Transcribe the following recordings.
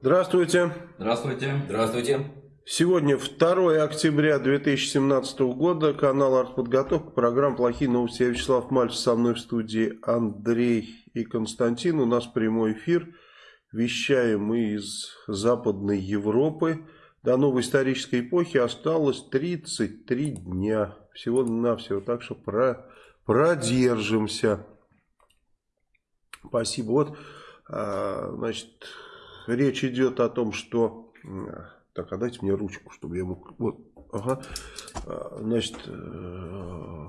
Здравствуйте. Здравствуйте. Здравствуйте. Сегодня 2 октября 2017 года, канал «Артподготовка», программа «Плохие новости». Я Вячеслав Мальцев, со мной в студии Андрей и Константин. У нас прямой эфир. Вещаем мы из Западной Европы. До новой исторической эпохи осталось 33 дня. Всего-навсего. Так что про, продержимся. Спасибо. Вот, а, значит, речь идет о том, что... Так, а дайте мне ручку, чтобы я мог... Вот, ага. А, значит, э,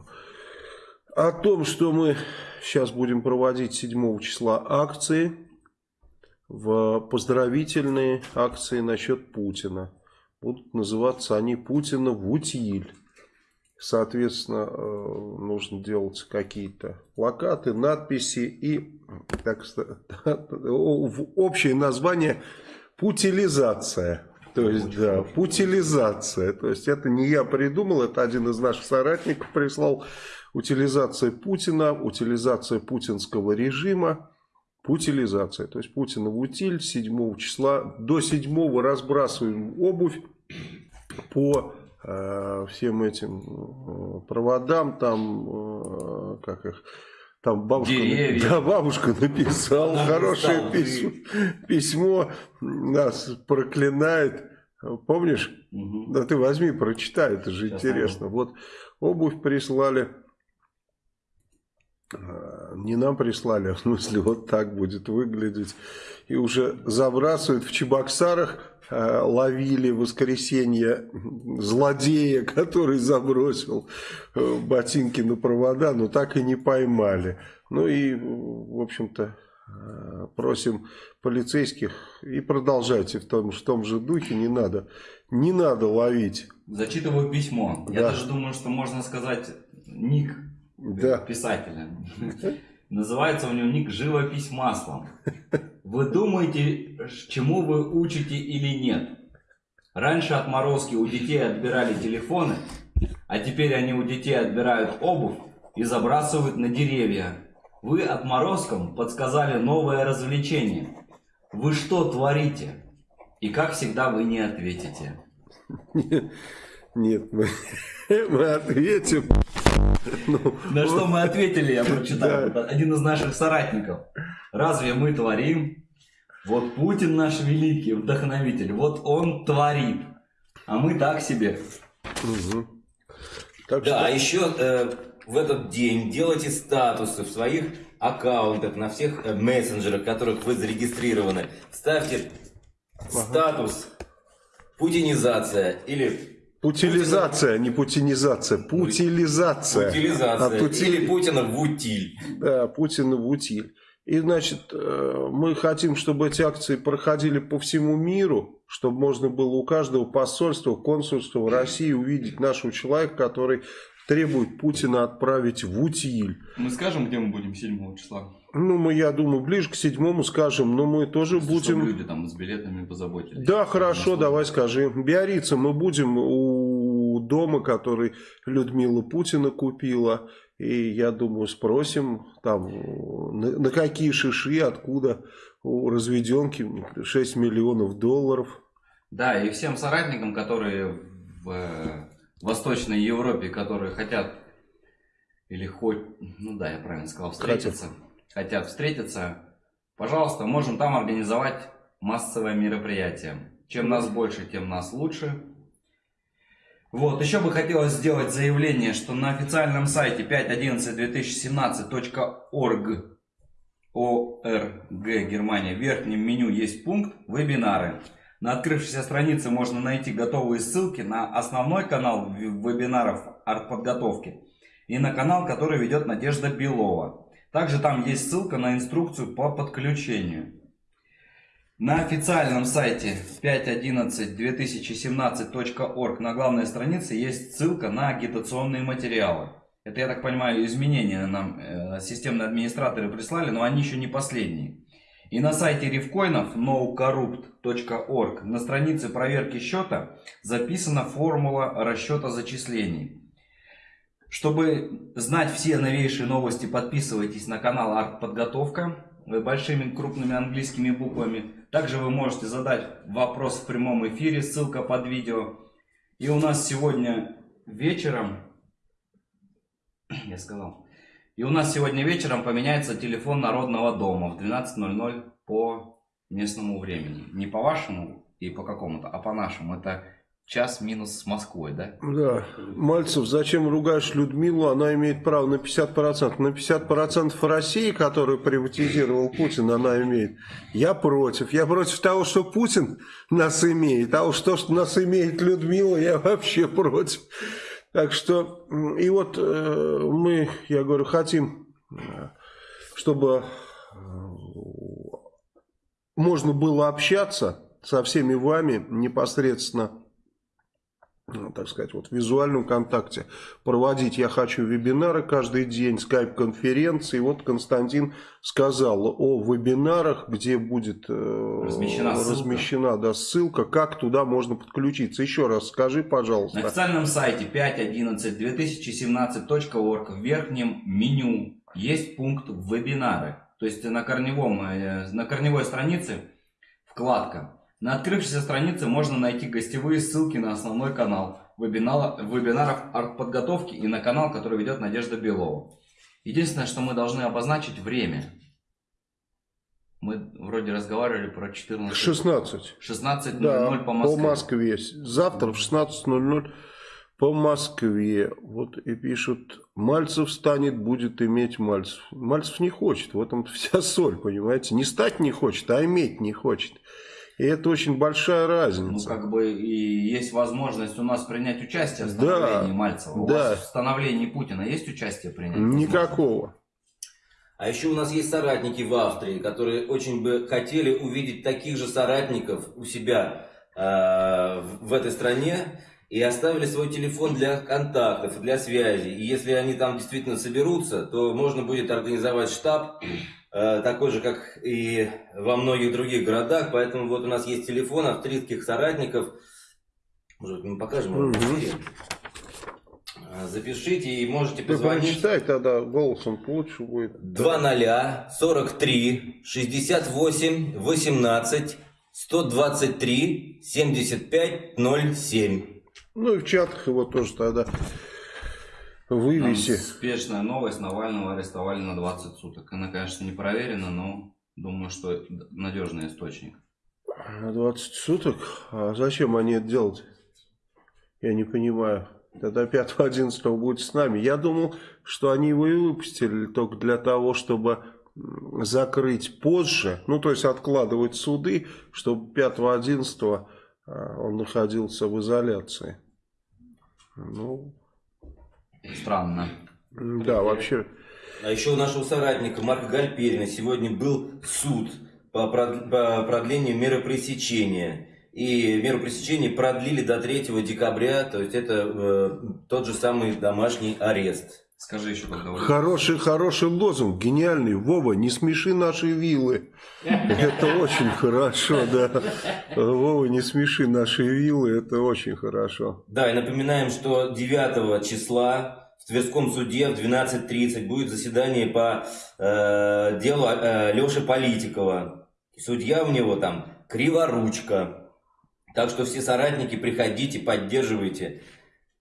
о том, что мы сейчас будем проводить 7 числа акции, в поздравительные акции насчет Путина. Будут называться они Путина в утиль. Соответственно, э, нужно делать какие-то плакаты, надписи и так, общее название «путилизация». То есть, да, путилизация. То есть, это не я придумал, это один из наших соратников прислал. Утилизация Путина, утилизация путинского режима, путилизация. То есть, Путина в утиль 7 числа. До 7 разбрасываем обувь по всем этим э, проводам, там, э, как их, там бабушка, да, бабушка написала Она хорошее письмо, письмо, нас проклинает. Помнишь? Угу. Да ты возьми, прочитай, это же Сейчас интересно. Могу. Вот обувь прислали. Не нам прислали, а в смысле вот так будет выглядеть. И уже забрасывают в Чебоксарах Э, ловили в воскресенье злодея, который забросил э, ботинки на провода, но так и не поймали. Ну и, в общем-то, э, просим полицейских и продолжайте в том, в том же духе, не надо, не надо ловить. Зачитываю письмо. Да. Я даже думаю, что можно сказать ник да. писателя. Называется у него ник «Живопись маслом». Вы думаете, чему вы учите или нет? Раньше отморозки у детей отбирали телефоны, а теперь они у детей отбирают обувь и забрасывают на деревья. Вы отморозкам подсказали новое развлечение. Вы что творите? И как всегда вы не ответите. Нет, мы, мы ответим. Ну, На что мы ответили, я прочитал. Да. Один из наших соратников. Разве мы творим? Вот Путин наш великий вдохновитель. Вот он творит. А мы так себе. Угу. Так да, что... а еще э, в этот день делайте статусы в своих аккаунтах, на всех э, мессенджерах, которых вы зарегистрированы. Ставьте ага. статус путинизация или Путилизация, не путинизация, путилизация. Путилизация. А пути... Или Путина в утиль. Да, Путина в утиль. И, значит, э, мы хотим, чтобы эти акции проходили по всему миру, чтобы можно было у каждого посольства, консульства в России увидеть нашего человека, который требует Путина отправить в утиль. Мы скажем, где мы будем 7 числа? Ну, мы, я думаю, ближе к седьмому скажем, но мы тоже Если будем... Люди там с билетами позаботились. Да, хорошо, давай скажи. Биорица мы будем у дома, который Людмила Путина купила. И я думаю, спросим, там, на, на какие шиши, откуда у разведенки 6 миллионов долларов. Да, и всем соратникам, которые в э, Восточной Европе, которые хотят, или хоть, ну да, я правильно сказал, встретиться. Хотят хотят встретиться, пожалуйста, можем там организовать массовое мероприятие. Чем нас больше, тем нас лучше. Вот, еще бы хотелось сделать заявление, что на официальном сайте 5.11.2017.org ОРГ Германия в верхнем меню есть пункт «Вебинары». На открывшейся странице можно найти готовые ссылки на основной канал вебинаров артподготовки и на канал, который ведет Надежда Белова. Также там есть ссылка на инструкцию по подключению. На официальном сайте 5.11.2017.org на главной странице есть ссылка на агитационные материалы. Это, я так понимаю, изменения нам э, системные администраторы прислали, но они еще не последние. И на сайте рифкоинов nocorrupt.org на странице проверки счета записана формула расчета зачислений. Чтобы знать все новейшие новости, подписывайтесь на канал Артподготовка большими крупными английскими буквами. Также вы можете задать вопрос в прямом эфире, ссылка под видео. И у нас сегодня вечером, я сказал, и у нас сегодня вечером поменяется телефон Народного дома в 12.00 по местному времени. Не по вашему и по какому-то, а по нашему. Это час минус с Москвой, да? Да. Мальцев, зачем ругаешь Людмилу? Она имеет право на 50%. На 50% России, которую приватизировал Путин, она имеет. Я против. Я против того, что Путин нас имеет. А уж то, что нас имеет Людмила, я вообще против. Так что, и вот э, мы, я говорю, хотим, чтобы э, можно было общаться со всеми вами непосредственно ну, так сказать, вот в визуальном контакте проводить я хочу вебинары каждый день, скайп-конференции. Вот Константин сказал о вебинарах, где будет э, размещена, размещена ссылка. Да, ссылка, как туда можно подключиться. Еще раз скажи, пожалуйста. На официальном сайте 5.11.2017.org в верхнем меню есть пункт вебинары. То есть на, корневом, э, на корневой странице вкладка на открывшейся странице можно найти гостевые ссылки на основной канал вебинара, вебинаров артподготовки и на канал, который ведет Надежда Белова. Единственное, что мы должны обозначить время. Мы вроде разговаривали про 14... 16. 16.00 да, по Москве. по Москве. Завтра в 16.00 по Москве. Вот и пишут, Мальцев станет, будет иметь Мальцев. Мальцев не хочет, в этом вся соль, понимаете. Не стать не хочет, а иметь не хочет. И это очень большая разница. Ну, как бы и есть возможность у нас принять участие в становлении да, Мальцева. У да. вас в становлении Путина есть участие принять? Никакого. А еще у нас есть соратники в Австрии, которые очень бы хотели увидеть таких же соратников у себя э, в этой стране и оставили свой телефон для контактов, для связи. И если они там действительно соберутся, то можно будет организовать штаб такой же, как и во многих других городах. Поэтому вот у нас есть телефон австрийских соратников. Может быть, мы покажем его эфире. Э, запишите и можете позвонить. Вы прочитай, тогда голосом лучше будет. 20 43 68 18 123 75 07. Ну и в чатах его тоже тогда вывеси. Там спешная новость. Навального арестовали на 20 суток. Она, конечно, не проверена, но думаю, что надежный источник. На 20 суток? А зачем они это делают? Я не понимаю. Тогда 5-11 будет с нами. Я думал, что они его и выпустили только для того, чтобы закрыть позже. Ну, то есть откладывать суды, чтобы 5-11 а, он находился в изоляции. Ну, Странно. Да, вообще. А еще у нашего соратника Марка Гальперина сегодня был суд по продлению меры пресечения. И меру пресечения продлили до 3 декабря, то есть это э, тот же самый домашний арест. Скажи еще когда Хороший, хороший лозунг, гениальный. Вова, не смеши наши виллы. Это очень хорошо, да. Вова, не смеши наши виллы, это очень хорошо. Да, и напоминаем, что 9 числа в Тверском суде в 12.30 будет заседание по э, делу э, Леши Политикова. Судья у него там Криворучка. Так что все соратники, приходите, поддерживайте.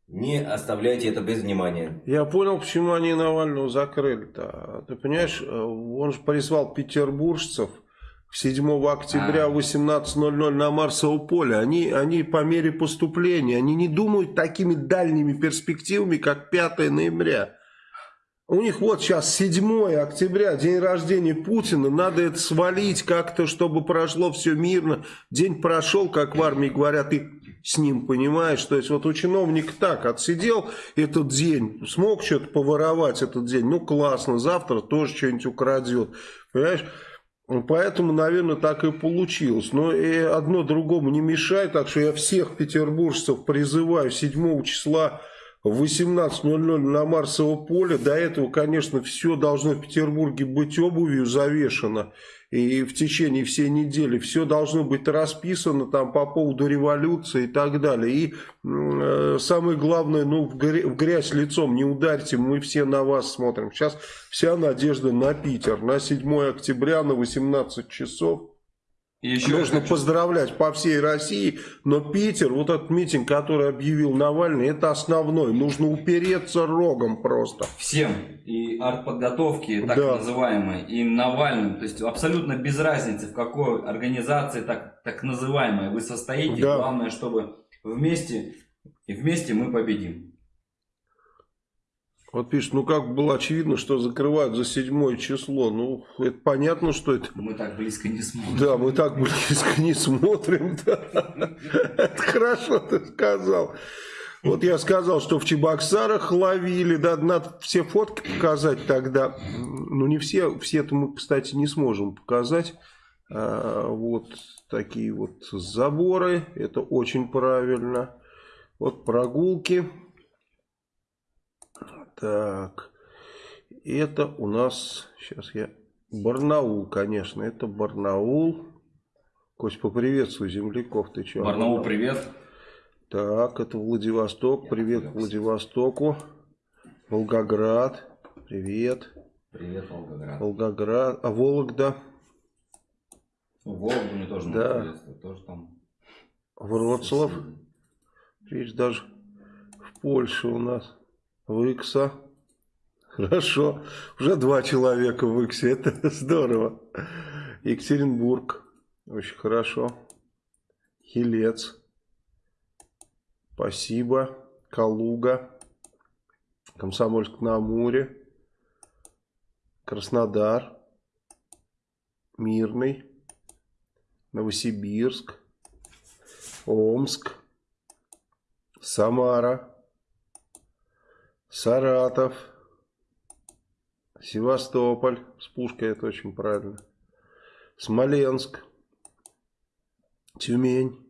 Не оставляйте это без внимания. Я понял, почему они Навального закрыли-то. Ты понимаешь, э, он же призвал петербуржцев 7 октября в 18.00 на Марсово поле. Они, они по мере поступления, они не думают такими дальними перспективами, как 5 ноября. У них вот сейчас 7 октября, день рождения Путина, надо это свалить как-то, чтобы прошло все мирно. День прошел, как в армии говорят, и с ним, понимаешь? То есть вот у чиновника так, отсидел этот день, смог что-то поворовать этот день, ну классно, завтра тоже что-нибудь украдет, понимаешь? Поэтому, наверное, так и получилось. Но и одно другому не мешает, так что я всех петербуржцев призываю 7 числа в 18.00 на Марсово поле. До этого, конечно, все должно в Петербурге быть обувью завешено. И в течение всей недели все должно быть расписано там по поводу революции и так далее. И э, самое главное, ну в, грязь, в грязь лицом не ударьте, мы все на вас смотрим. Сейчас вся надежда на Питер. На 7 октября на 18 часов еще Нужно хочу... поздравлять по всей России, но Питер, вот этот митинг, который объявил Навальный, это основной. Нужно упереться рогом просто. Всем. И артподготовки, так да. называемой, и Навальным. То есть абсолютно без разницы, в какой организации так, так называемой вы состоите. Да. Главное, чтобы вместе, и вместе мы победим. Вот пишет, ну как было очевидно, что закрывают за седьмое число. Ну, это понятно, что это... Мы так близко не смотрим. Да, мы так близко не смотрим. Да. Это хорошо ты сказал. Вот я сказал, что в Чебоксарах ловили, да, надо все фотки показать тогда. Ну, не все, все-то мы, кстати, не сможем показать. А, вот такие вот заборы, это очень правильно. Вот прогулки. Так, это у нас, сейчас я, Барнаул, конечно, это Барнаул. Кость, поприветствуй земляков, ты что? Барнаул, привет. Так, это Владивосток, привет Владивостоку. Волгоград, привет. Привет, Волгоград. Волгоград, а Вологда? Ну, Вологду мне тоже да. тоже там. Вроцлав. Видишь, даже в Польше у нас. Выкса. Хорошо. Уже два человека в Иксе. Это здорово. Екатеринбург. Очень хорошо. Хилец. Спасибо. Калуга. Комсомольск на Амуре. Краснодар. Мирный. Новосибирск. Омск. Самара. Саратов, Севастополь, с пушкой это очень правильно, Смоленск, Тюмень,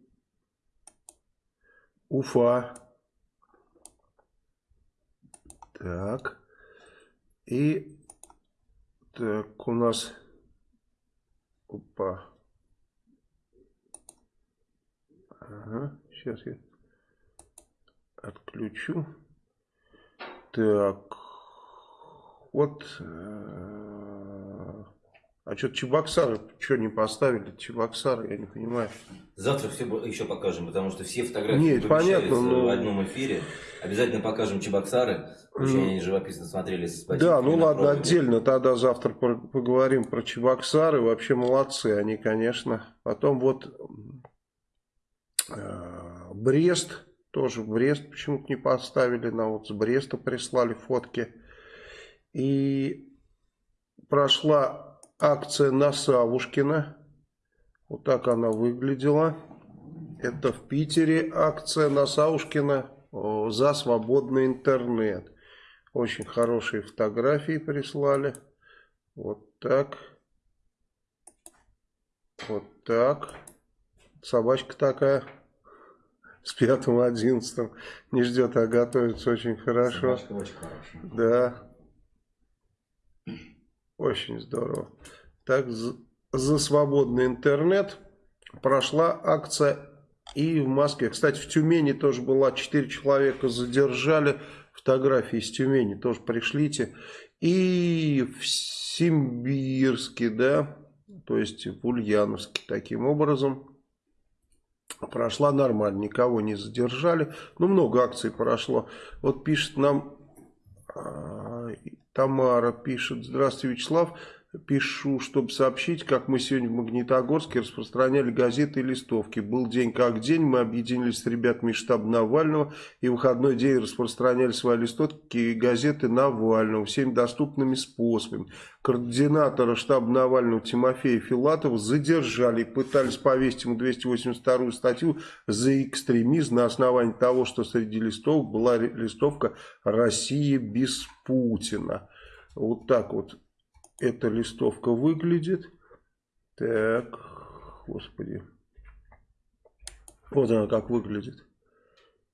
Уфа, так, и так у нас, опа, ага, сейчас я отключу. Так. Вот. Э, а что Чебоксары, что не поставили? Чебоксары, я не понимаю. Завтра все еще покажем, потому что все фотографии Нет, понятно, но... в одном эфире. Обязательно покажем Чебоксары. Очень они живописно смотрелись. Да, ну ладно, проводе. отдельно тогда завтра поговорим про Чебоксары. Вообще молодцы они, конечно. Потом вот э, Брест. Тоже в Брест почему-то не поставили. Нам вот с Бреста прислали фотки. И прошла акция на Савушкина. Вот так она выглядела. Это в Питере акция на Саушкина за свободный интернет. Очень хорошие фотографии прислали. Вот так. Вот так. Собачка такая с пятым одиннадцатым не ждет, а готовится очень хорошо. Собачка очень хорошая. Да. Очень здорово. Так, за свободный интернет прошла акция и в Москве. Кстати, в Тюмени тоже была. Четыре человека задержали. Фотографии из Тюмени тоже пришлите. И в Симбирске, да, то есть в Ульяновске таким образом прошла нормально, никого не задержали. Ну, много акций прошло. Вот пишет нам а, Тамара, пишет, здравствуйте, Вячеслав. Пишу, чтобы сообщить, как мы сегодня в Магнитогорске распространяли газеты и листовки. Был день как день, мы объединились с ребятами из штаба Навального и в выходной день распространяли свои листовки и газеты Навального всеми доступными способами. Координатора штаба Навального Тимофея Филатова задержали и пытались повесить ему 282 статью за экстремизм на основании того, что среди листовок была листовка «Россия без Путина». Вот так вот эта листовка выглядит. Так, господи. Вот она как выглядит.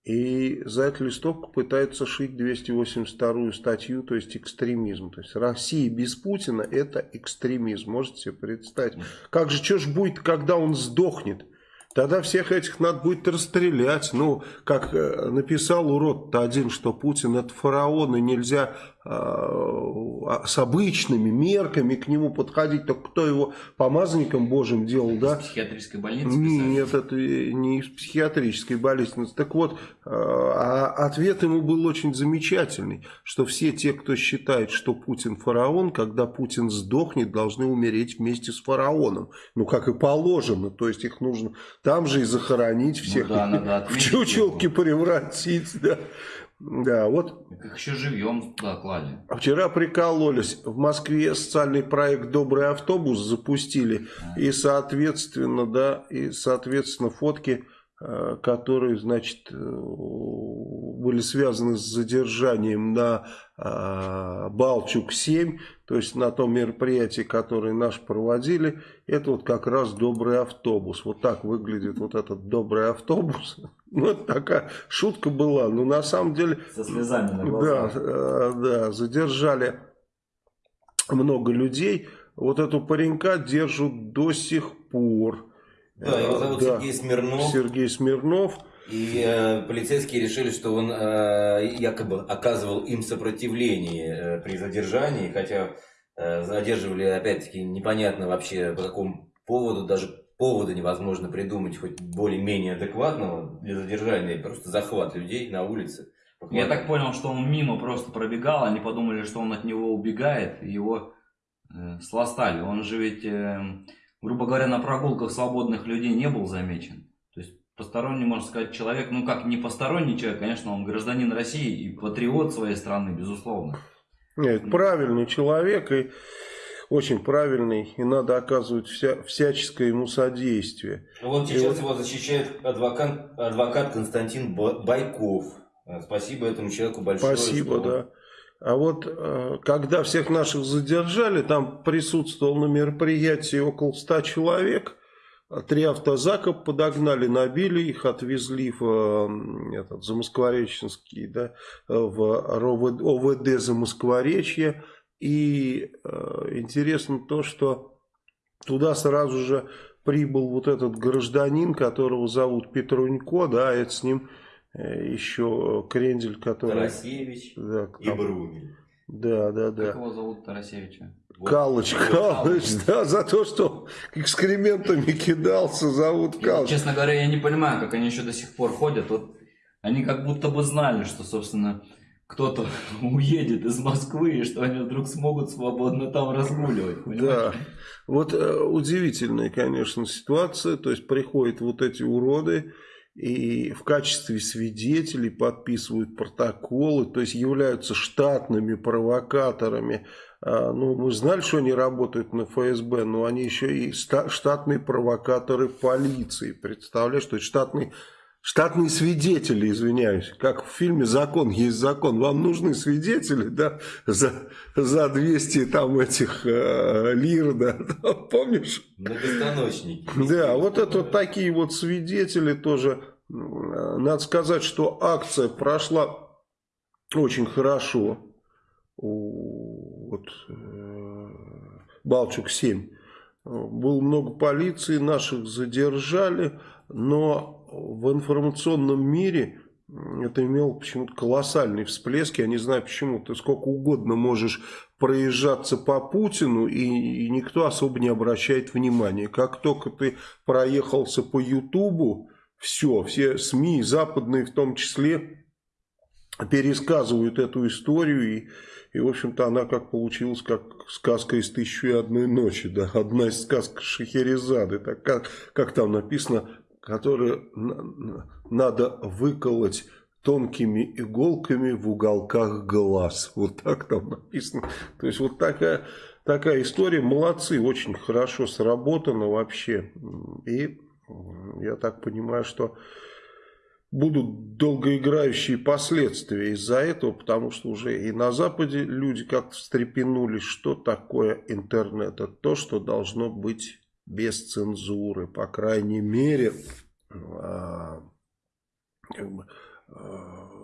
И за эту листовку пытаются шить 282 статью, то есть экстремизм. То есть Россия без Путина это экстремизм. Можете себе представить? Как же, что же будет, когда он сдохнет? Тогда всех этих надо будет расстрелять. Ну, как э, написал урод-то один, что Путин это фараон, и нельзя с обычными мерками к нему подходить. Так кто его помазанником Божьим делал, да? Из психиатрической больницы? Нет, это не из психиатрической больницы. Так вот, э, а ответ ему был очень замечательный, что все те, кто считает, что Путин фараон, когда Путин сдохнет, должны умереть вместе с фараоном. Ну, как и положено, то есть их нужно там же и захоронить ну всех, ну, да, надо в чучелки превратить, да. Да, вот. Как еще живем туда клали. Вчера прикололись. В Москве социальный проект «Добрый автобус» запустили. А. И, соответственно, да, и, соответственно, фотки, э, которые, значит, э, были связаны с задержанием на э, Балчук-7, то есть на том мероприятии, которое наш проводили, это вот как раз добрый автобус. Вот так выглядит вот этот добрый автобус. Ну, это такая шутка была, но на самом деле... Со слезами на глазах. Да, э, да, задержали много людей. Вот эту паренька держат до сих пор. Да, его зовут да, Сергей Смирнов. Сергей Смирнов. И э, полицейские решили, что он э, якобы оказывал им сопротивление э, при задержании, хотя э, задерживали, опять-таки, непонятно вообще по какому поводу, даже повода невозможно придумать хоть более-менее адекватного для задержания, просто захват людей на улице. Я так понял, что он мимо просто пробегал, они подумали, что он от него убегает, и его э, сластали. Он же ведь, э, грубо говоря, на прогулках свободных людей не был замечен посторонний, можно сказать, человек, ну как не посторонний человек, конечно, он гражданин России и патриот своей страны, безусловно. Нет, правильный человек и очень правильный, и надо оказывать вся, всяческое ему содействие. Ну вот сейчас и его защищает адвокат, адвокат Константин Байков. Спасибо этому человеку большое. Спасибо, что... да. А вот э, когда всех наших задержали, там присутствовал на мероприятии около ста человек – Три автозака подогнали, набили их, отвезли в этот, Замосквореченский, да, в ОВД Замоскворечье. И э, интересно то, что туда сразу же прибыл вот этот гражданин, которого зовут Петрунько, да, это с ним э, еще Крендель, который... Тарасевич да, и Брумель. Да, да, да. Как его зовут Тарасевича? Калыч, Калыч, да, за то, что экскрементами кидался, зовут Калыч. Честно говоря, я не понимаю, как они еще до сих пор ходят. Вот они как будто бы знали, что, собственно, кто-то уедет из Москвы, и что они вдруг смогут свободно там разгуливать. Понимаешь? Да, вот э, удивительная, конечно, ситуация. То есть приходят вот эти уроды, и в качестве свидетелей подписывают протоколы, то есть являются штатными провокаторами. А, ну, мы знали, что они работают на ФСБ, но они еще и штатные провокаторы полиции. Представляешь, что это штатные, штатные свидетели, извиняюсь. Как в фильме «Закон есть закон». Вам нужны свидетели, да, за, за 200 там этих э, лир, да, помнишь? Многостаночники. Да, вот это вот такие вот свидетели тоже. Надо сказать, что акция прошла очень хорошо. Вот, э, Балчук-7. Было много полиции, наших задержали, но в информационном мире это имело почему-то колоссальный всплеск. Я не знаю почему. Ты сколько угодно можешь проезжаться по Путину, и, и никто особо не обращает внимания. Как только ты проехался по Ютубу, все, все СМИ, западные в том числе, пересказывают эту историю, и, и в общем-то, она как получилась, как сказка из «Тысячи и одной ночи», да, одна из сказок Шахерезады, так как, как там написано, которую надо выколоть тонкими иголками в уголках глаз. Вот так там написано. То есть, вот такая, такая история. Молодцы, очень хорошо сработано вообще. И я так понимаю, что будут долгоиграющие последствия из-за этого, потому что уже и на Западе люди как-то встрепенулись, что такое интернет. Это то, что должно быть без цензуры, по крайней мере, а, как бы,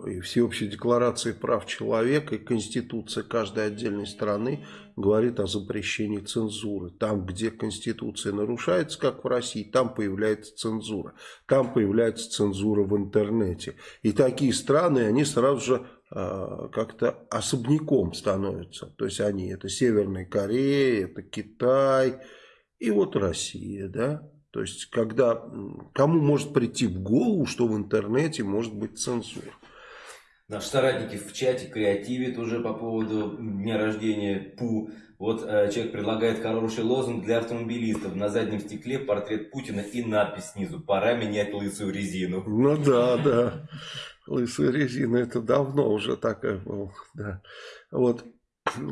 и всеобщей декларации прав человека, и Конституция каждой отдельной страны говорит о запрещении цензуры. Там, где Конституция нарушается, как в России, там появляется цензура. Там появляется цензура в интернете. И такие страны, они сразу же э, как-то особняком становятся. То есть они, это Северная Корея, это Китай и вот Россия, да. То есть, когда кому может прийти в голову, что в интернете может быть цензура. Наши соратники в чате креативят уже по поводу дня рождения Пу. Вот э, человек предлагает хороший лозунг для автомобилистов. На заднем стекле портрет Путина и надпись снизу. Пора менять лысую резину. Ну да, да. Лысая резина это давно уже такая была. Да. Вот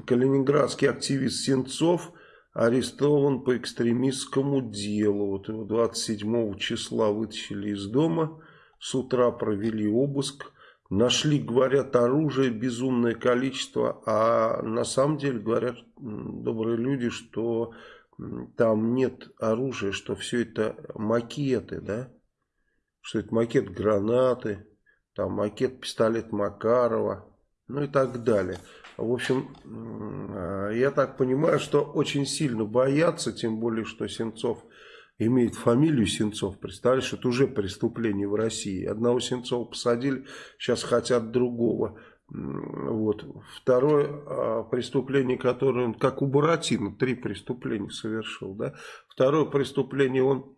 калининградский активист Сенцов арестован по экстремистскому делу. Вот его 27 числа вытащили из дома. С утра провели обыск Нашли, говорят, оружие безумное количество, а на самом деле говорят добрые люди, что там нет оружия, что все это макеты, да? Что это макет гранаты, там макет пистолет Макарова, ну и так далее. В общем, я так понимаю, что очень сильно боятся, тем более, что Сенцов имеет фамилию Сенцов, представляешь, это уже преступление в России. Одного Сенцова посадили, сейчас хотят другого. Вот. Второе а, преступление, которое он, как у Буратино, три преступления совершил. Да? Второе преступление, он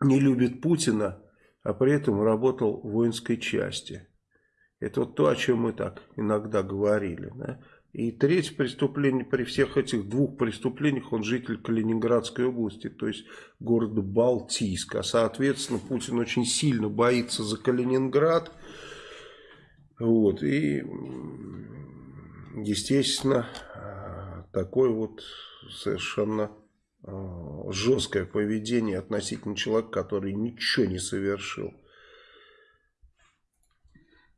не любит Путина, а при этом работал в воинской части. Это вот то, о чем мы так иногда говорили. Да? И третье преступление, при всех этих двух преступлениях, он житель Калининградской области, то есть города Балтийск. А соответственно, Путин очень сильно боится за Калининград. Вот, и, естественно, такое вот совершенно а, жесткое поведение относительно человека, который ничего не совершил.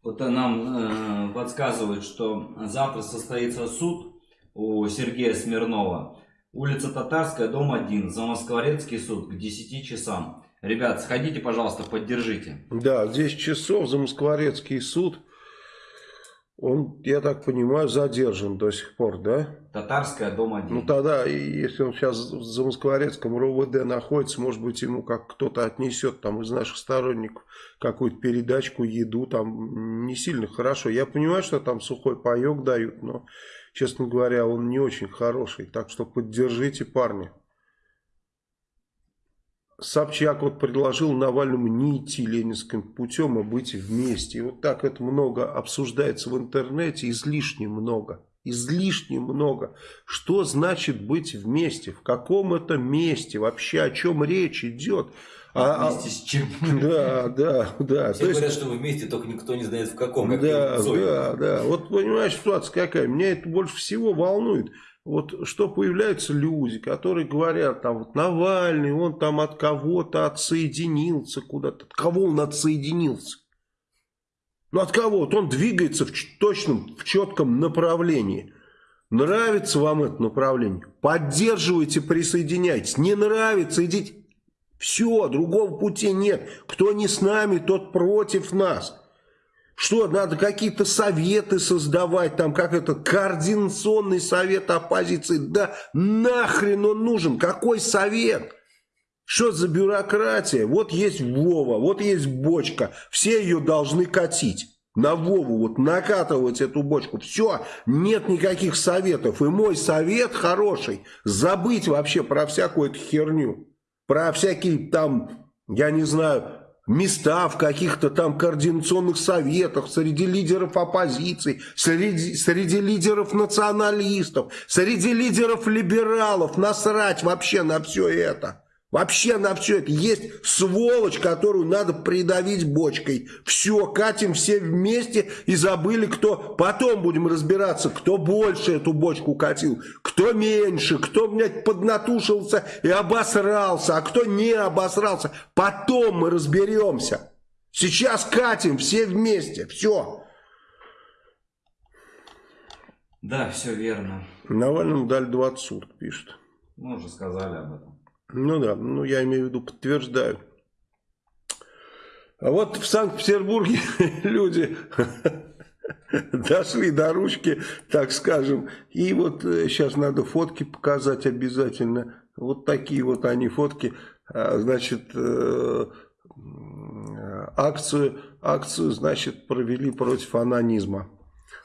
Вот нам э, подсказывают, что завтра состоится суд у Сергея Смирнова. Улица Татарская, дом 1, Замоскворецкий суд к 10 часам. Ребят, сходите, пожалуйста, поддержите. Да, 10 часов, Замоскворецкий суд. Он, я так понимаю, задержан до сих пор, да? Татарская, дом 1. Ну тогда, если он сейчас в Замоскворецком РОВД находится, может быть, ему как кто-то отнесет там из наших сторонников какую-то передачку, еду, там не сильно хорошо. Я понимаю, что там сухой паек дают, но, честно говоря, он не очень хороший. Так что поддержите парня. Собчак вот предложил Навальному не идти ленинским путем, а быть вместе. И вот так это много обсуждается в интернете, излишне много. Излишне много. Что значит быть вместе? В каком это месте? Вообще о чем речь идет? А, а вместе с чем? Да, да, да. Все говорят, есть, что вы вместе, только никто не знает в каком. Как да, да, да. Вот понимаешь, ситуация какая? Меня это больше всего волнует вот что появляются люди, которые говорят, там вот Навальный, он там от кого-то отсоединился куда-то. От кого он отсоединился? Ну от кого? Вот он двигается в точном, в четком направлении. Нравится вам это направление? Поддерживайте, присоединяйтесь. Не нравится, идите. Все, другого пути нет. Кто не с нами, тот против нас. Что, надо какие-то советы создавать, там, как это, координационный совет оппозиции. Да нахрен он нужен? Какой совет? Что за бюрократия? Вот есть Вова, вот есть бочка. Все ее должны катить. На Вову вот накатывать эту бочку. Все, нет никаких советов. И мой совет хороший. Забыть вообще про всякую эту херню. Про всякие там, я не знаю, места в каких-то там координационных советах, среди лидеров оппозиции, среди, среди лидеров националистов, среди лидеров либералов. Насрать вообще на все это. Вообще на все это. Есть сволочь, которую надо придавить бочкой. Все, катим все вместе и забыли, кто... Потом будем разбираться, кто больше эту бочку катил, кто меньше, кто, блядь, поднатушился и обосрался, а кто не обосрался. Потом мы разберемся. Сейчас катим все вместе. Все. Да, все верно. Навальному дали 20 суток, пишет. Мы уже сказали об этом. Ну да, ну я имею в виду, подтверждаю. А вот в Санкт-Петербурге люди дошли до ручки, так скажем. И вот сейчас э, надо фотки показать обязательно. Вот такие вот они фотки. А, значит, э, акцию, акцию, значит, провели против анонизма.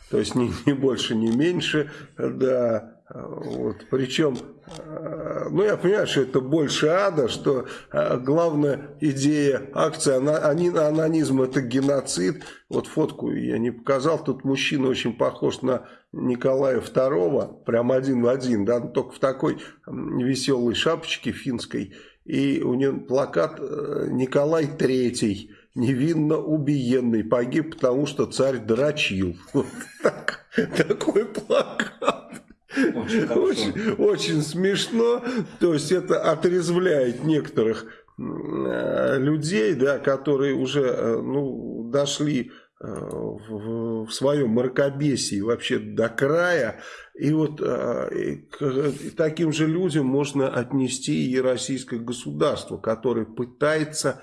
То есть ни, ни больше, ни меньше, да. Вот, причем, э, ну я понимаю, что это больше ада, что э, главная идея акции анонизма это геноцид. Вот фотку я не показал, тут мужчина очень похож на Николая II, прям один в один, да, только в такой веселой шапочке финской. И у него плакат э, Николай III невинно убиенный, погиб, потому что царь дрочил. Вот так, такой плакат. Очень, очень, очень смешно. То есть это отрезвляет некоторых э, людей, да, которые уже э, ну, дошли э, в, своем мракобесии вообще до края. И вот к таким же людям можно отнести и российское государство, которое пытается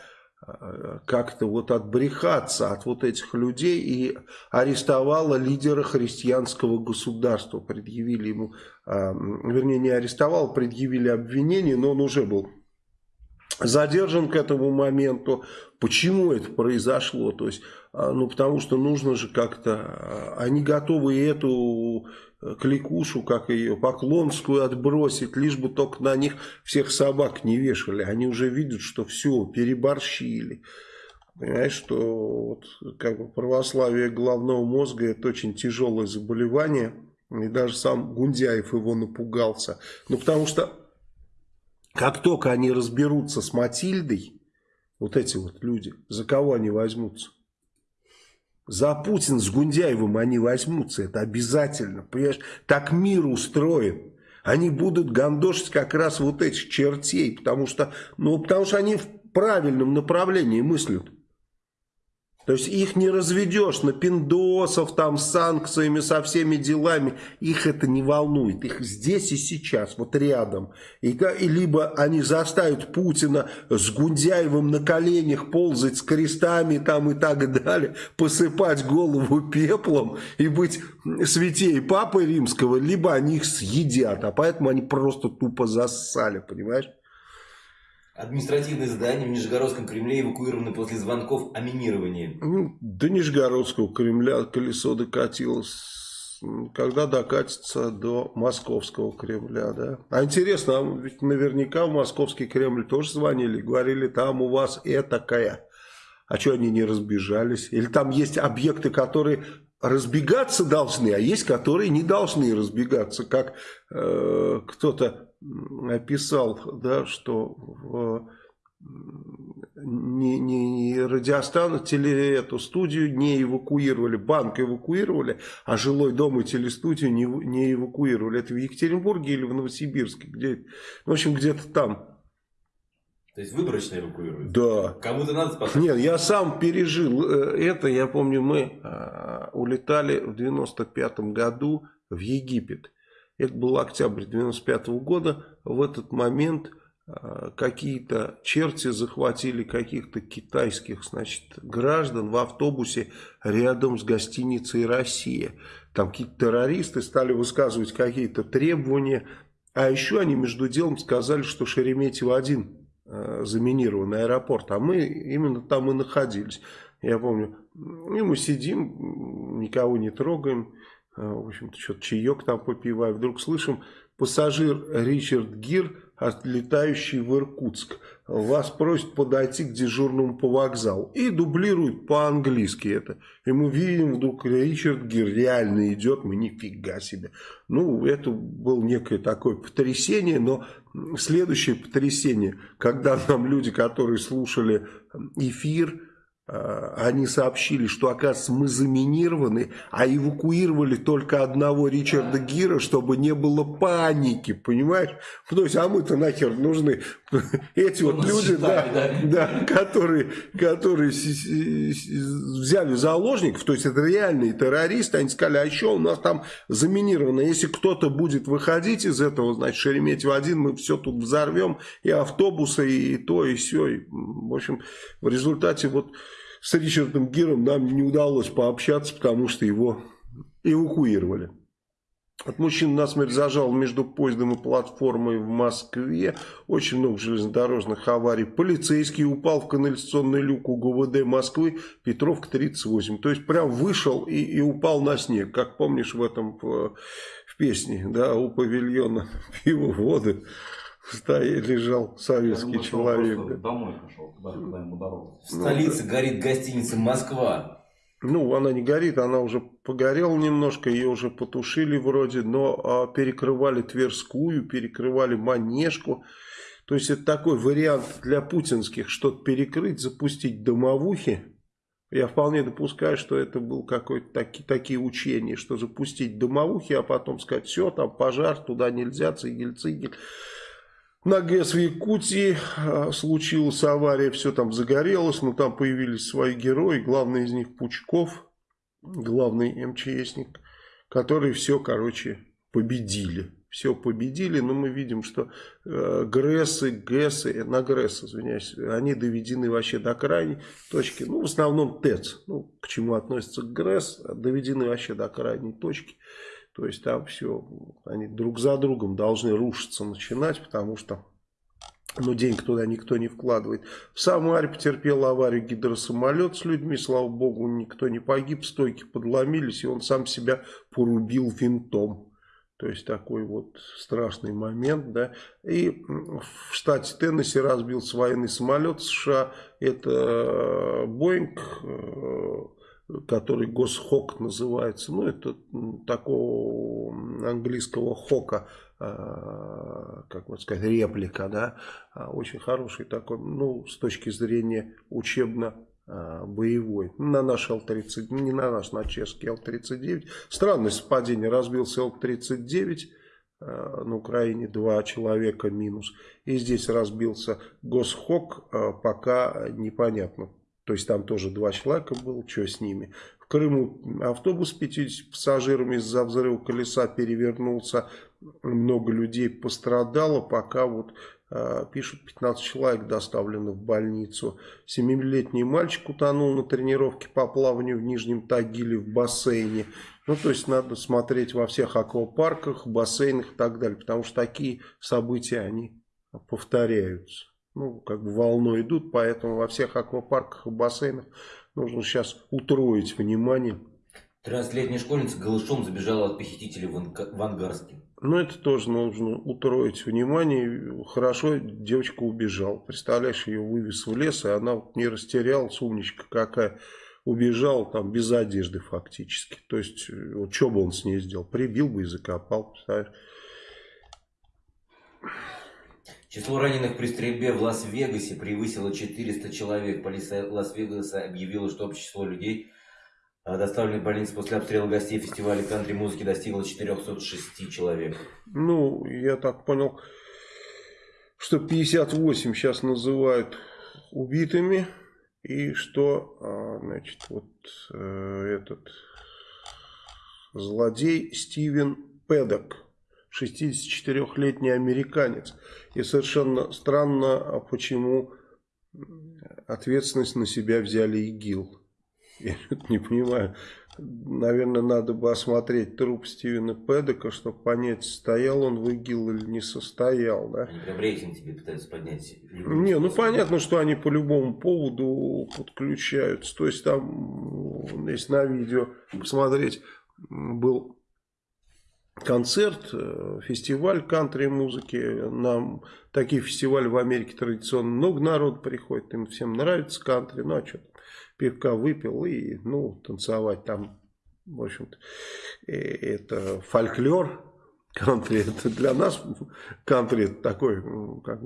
как-то вот отбрехаться от вот этих людей и арестовала лидера христианского государства. Предъявили ему, а, вернее не арестовал, предъявили обвинение, но он уже был задержан к этому моменту. Почему это произошло? То есть, ну потому что нужно же как-то, а, они готовы эту кликушу, как ее, поклонскую отбросить, лишь бы только на них всех собак не вешали. Они уже видят, что все, переборщили. Понимаешь, что вот, как бы православие головного мозга это очень тяжелое заболевание. И даже сам Гундяев его напугался. Ну, потому что как только они разберутся с Матильдой, вот эти вот люди, за кого они возьмутся? За Путин с Гундяевым они возьмутся, это обязательно, понимаешь? Так мир устроен. Они будут гандошить как раз вот этих чертей, потому что, ну, потому что они в правильном направлении мыслят. То есть их не разведешь на пиндосов, там, с санкциями, со всеми делами. Их это не волнует. Их здесь и сейчас, вот рядом. И, и либо они заставят Путина с Гундяевым на коленях ползать с крестами там и так далее, посыпать голову пеплом и быть святей Папы Римского, либо они их съедят. А поэтому они просто тупо зассали, понимаешь? Административные здания в Нижегородском Кремле эвакуированы после звонков о минировании. Ну, до Нижегородского Кремля колесо докатилось. Когда докатится до Московского Кремля, да? А интересно, а ведь наверняка в Московский Кремль тоже звонили, говорили, там у вас этакая. А что они не разбежались? Или там есть объекты, которые разбегаться должны, а есть, которые не должны разбегаться, как э, кто-то описал, да, что в, не, не радиостанцию, теле, эту студию не эвакуировали, банк эвакуировали, а жилой дом и телестудию не, не эвакуировали. Это в Екатеринбурге или в Новосибирске, где, в общем, где-то там. То есть выборочно эвакуируют? Да. Кому-то надо спасать? Нет, я сам пережил э, это. Я помню, мы э, улетали в 95 году в Египет. Это был октябрь 95 года. В этот момент э, какие-то черти захватили каких-то китайских значит, граждан в автобусе рядом с гостиницей «Россия». Там какие-то террористы стали высказывать какие-то требования. А еще они между делом сказали, что Шереметьево-1 Э, заминированный аэропорт, а мы именно там и находились. Я помню, и мы сидим, никого не трогаем, в общем-то, что-то чаек там попиваем, вдруг слышим, пассажир Ричард Гир отлетающий в Иркутск. Вас просят подойти к дежурному по вокзалу. И дублируют по-английски это. И мы видим, вдруг Ричард Гир реально идет. Мы нифига себе. Ну, это было некое такое потрясение. Но следующее потрясение, когда нам люди, которые слушали эфир Э, они сообщили, что, оказывается, мы заминированы, а эвакуировали только одного Ричарда Гира, чтобы не было паники, понимаешь? То есть, а мы-то нахер нужны. Эти вот люди, да, да, которые, которые взяли заложников, то есть, это реальные террористы, они сказали, а еще у нас там заминировано, если кто-то будет выходить из этого, значит, Шереметьево-1, мы все тут взорвем, и автобусы, и то, и все. И, в общем, в результате вот с Ричардом Гиром нам не удалось пообщаться, потому что его эвакуировали. От мужчин насмерть зажал между поездом и платформой в Москве. Очень много железнодорожных аварий. Полицейский упал в канализационный люк у ГУВД Москвы. Петровка 38. То есть прям вышел и, и упал на снег. Как помнишь в этом в песне, да, у павильона пиво, воды. Стоя, лежал советский думаю, человек. Домой пошел, даже когда ему дорога. В столице ну, горит гостиница Москва. Ну, она не горит, она уже погорела немножко, ее уже потушили вроде, но а, перекрывали Тверскую, перекрывали Манежку. То есть, это такой вариант для путинских, что-то перекрыть, запустить домовухи. Я вполне допускаю, что это был какой-то таки, такие учения, что запустить домовухи, а потом сказать, все, там пожар, туда нельзя, цигель-цигель. На ГЭС в Якутии а, случилась авария, все там загорелось, но там появились свои герои, главный из них Пучков, главный МЧСник, которые все, короче, победили. Все победили, но мы видим, что э, ГРЭСы, ГЭСы, на ГРЭС, извиняюсь, они доведены вообще до крайней точки. Ну, в основном ТЭЦ, ну, к чему относится ГРЭС, доведены вообще до крайней точки. То есть там все, они друг за другом должны рушиться, начинать, потому что ну, денег туда никто не вкладывает. В Самаре потерпел аварию гидросамолет с людьми, слава богу, никто не погиб, стойки подломились, и он сам себя порубил винтом. То есть такой вот страшный момент, да. И в штате Теннесси разбился военный самолет США. Это э, Боинг э, который Госхок называется. Ну, это такого английского хока, а, как вот сказать, реплика, да, а, очень хороший такой, ну, с точки зрения учебно а, боевой. На наш Л-30, не на наш, на чешский Л-39. Странное совпадение, разбился Л-39, на Украине два человека минус. И здесь разбился Госхок, пока непонятно то есть там тоже два человека было, что с ними. В Крыму автобус с 50 пассажирами из-за взрыва колеса перевернулся. Много людей пострадало, пока вот э, пишут 15 человек доставлены в больницу. Семилетний мальчик утонул на тренировке по плаванию в Нижнем Тагиле в бассейне. Ну, то есть надо смотреть во всех аквапарках, бассейнах и так далее, потому что такие события, они повторяются ну, как бы волной идут, поэтому во всех аквапарках и бассейнах нужно сейчас утроить внимание. 13-летняя школьница голышом забежала от похитителей в, Ангарске. Ну, это тоже нужно утроить внимание. Хорошо, девочка убежала. Представляешь, ее вывез в лес, и она вот не растерялась, умничка какая. Убежал там без одежды фактически. То есть, вот что бы он с ней сделал? Прибил бы и закопал, представляешь? Число раненых при стрельбе в Лас-Вегасе превысило 400 человек. Полиция Лас-Вегаса объявила, что общее число людей, а, доставленных в больницу после обстрела гостей фестиваля кантри-музыки, достигло 406 человек. Ну, я так понял, что 58 сейчас называют убитыми. И что, а, значит, вот э, этот злодей Стивен Педок 64-летний американец. И совершенно странно, а почему ответственность на себя взяли ИГИЛ. Я не понимаю. Наверное, надо бы осмотреть труп Стивена Педека, чтобы понять, стоял он в ИГИЛ или не состоял. Да? Они прям рейтинг тебе пытаются поднять. Не, ну понятно, что они по любому поводу подключаются. То есть там, если на видео посмотреть, был концерт, э, фестиваль кантри-музыки. Нам такие фестивали в Америке традиционно много народу приходит, им всем нравится кантри. Ну, а что пивка выпил и, ну, танцевать там, в общем-то, э, это фольклор. Кантри это для нас, кантри это такой, как,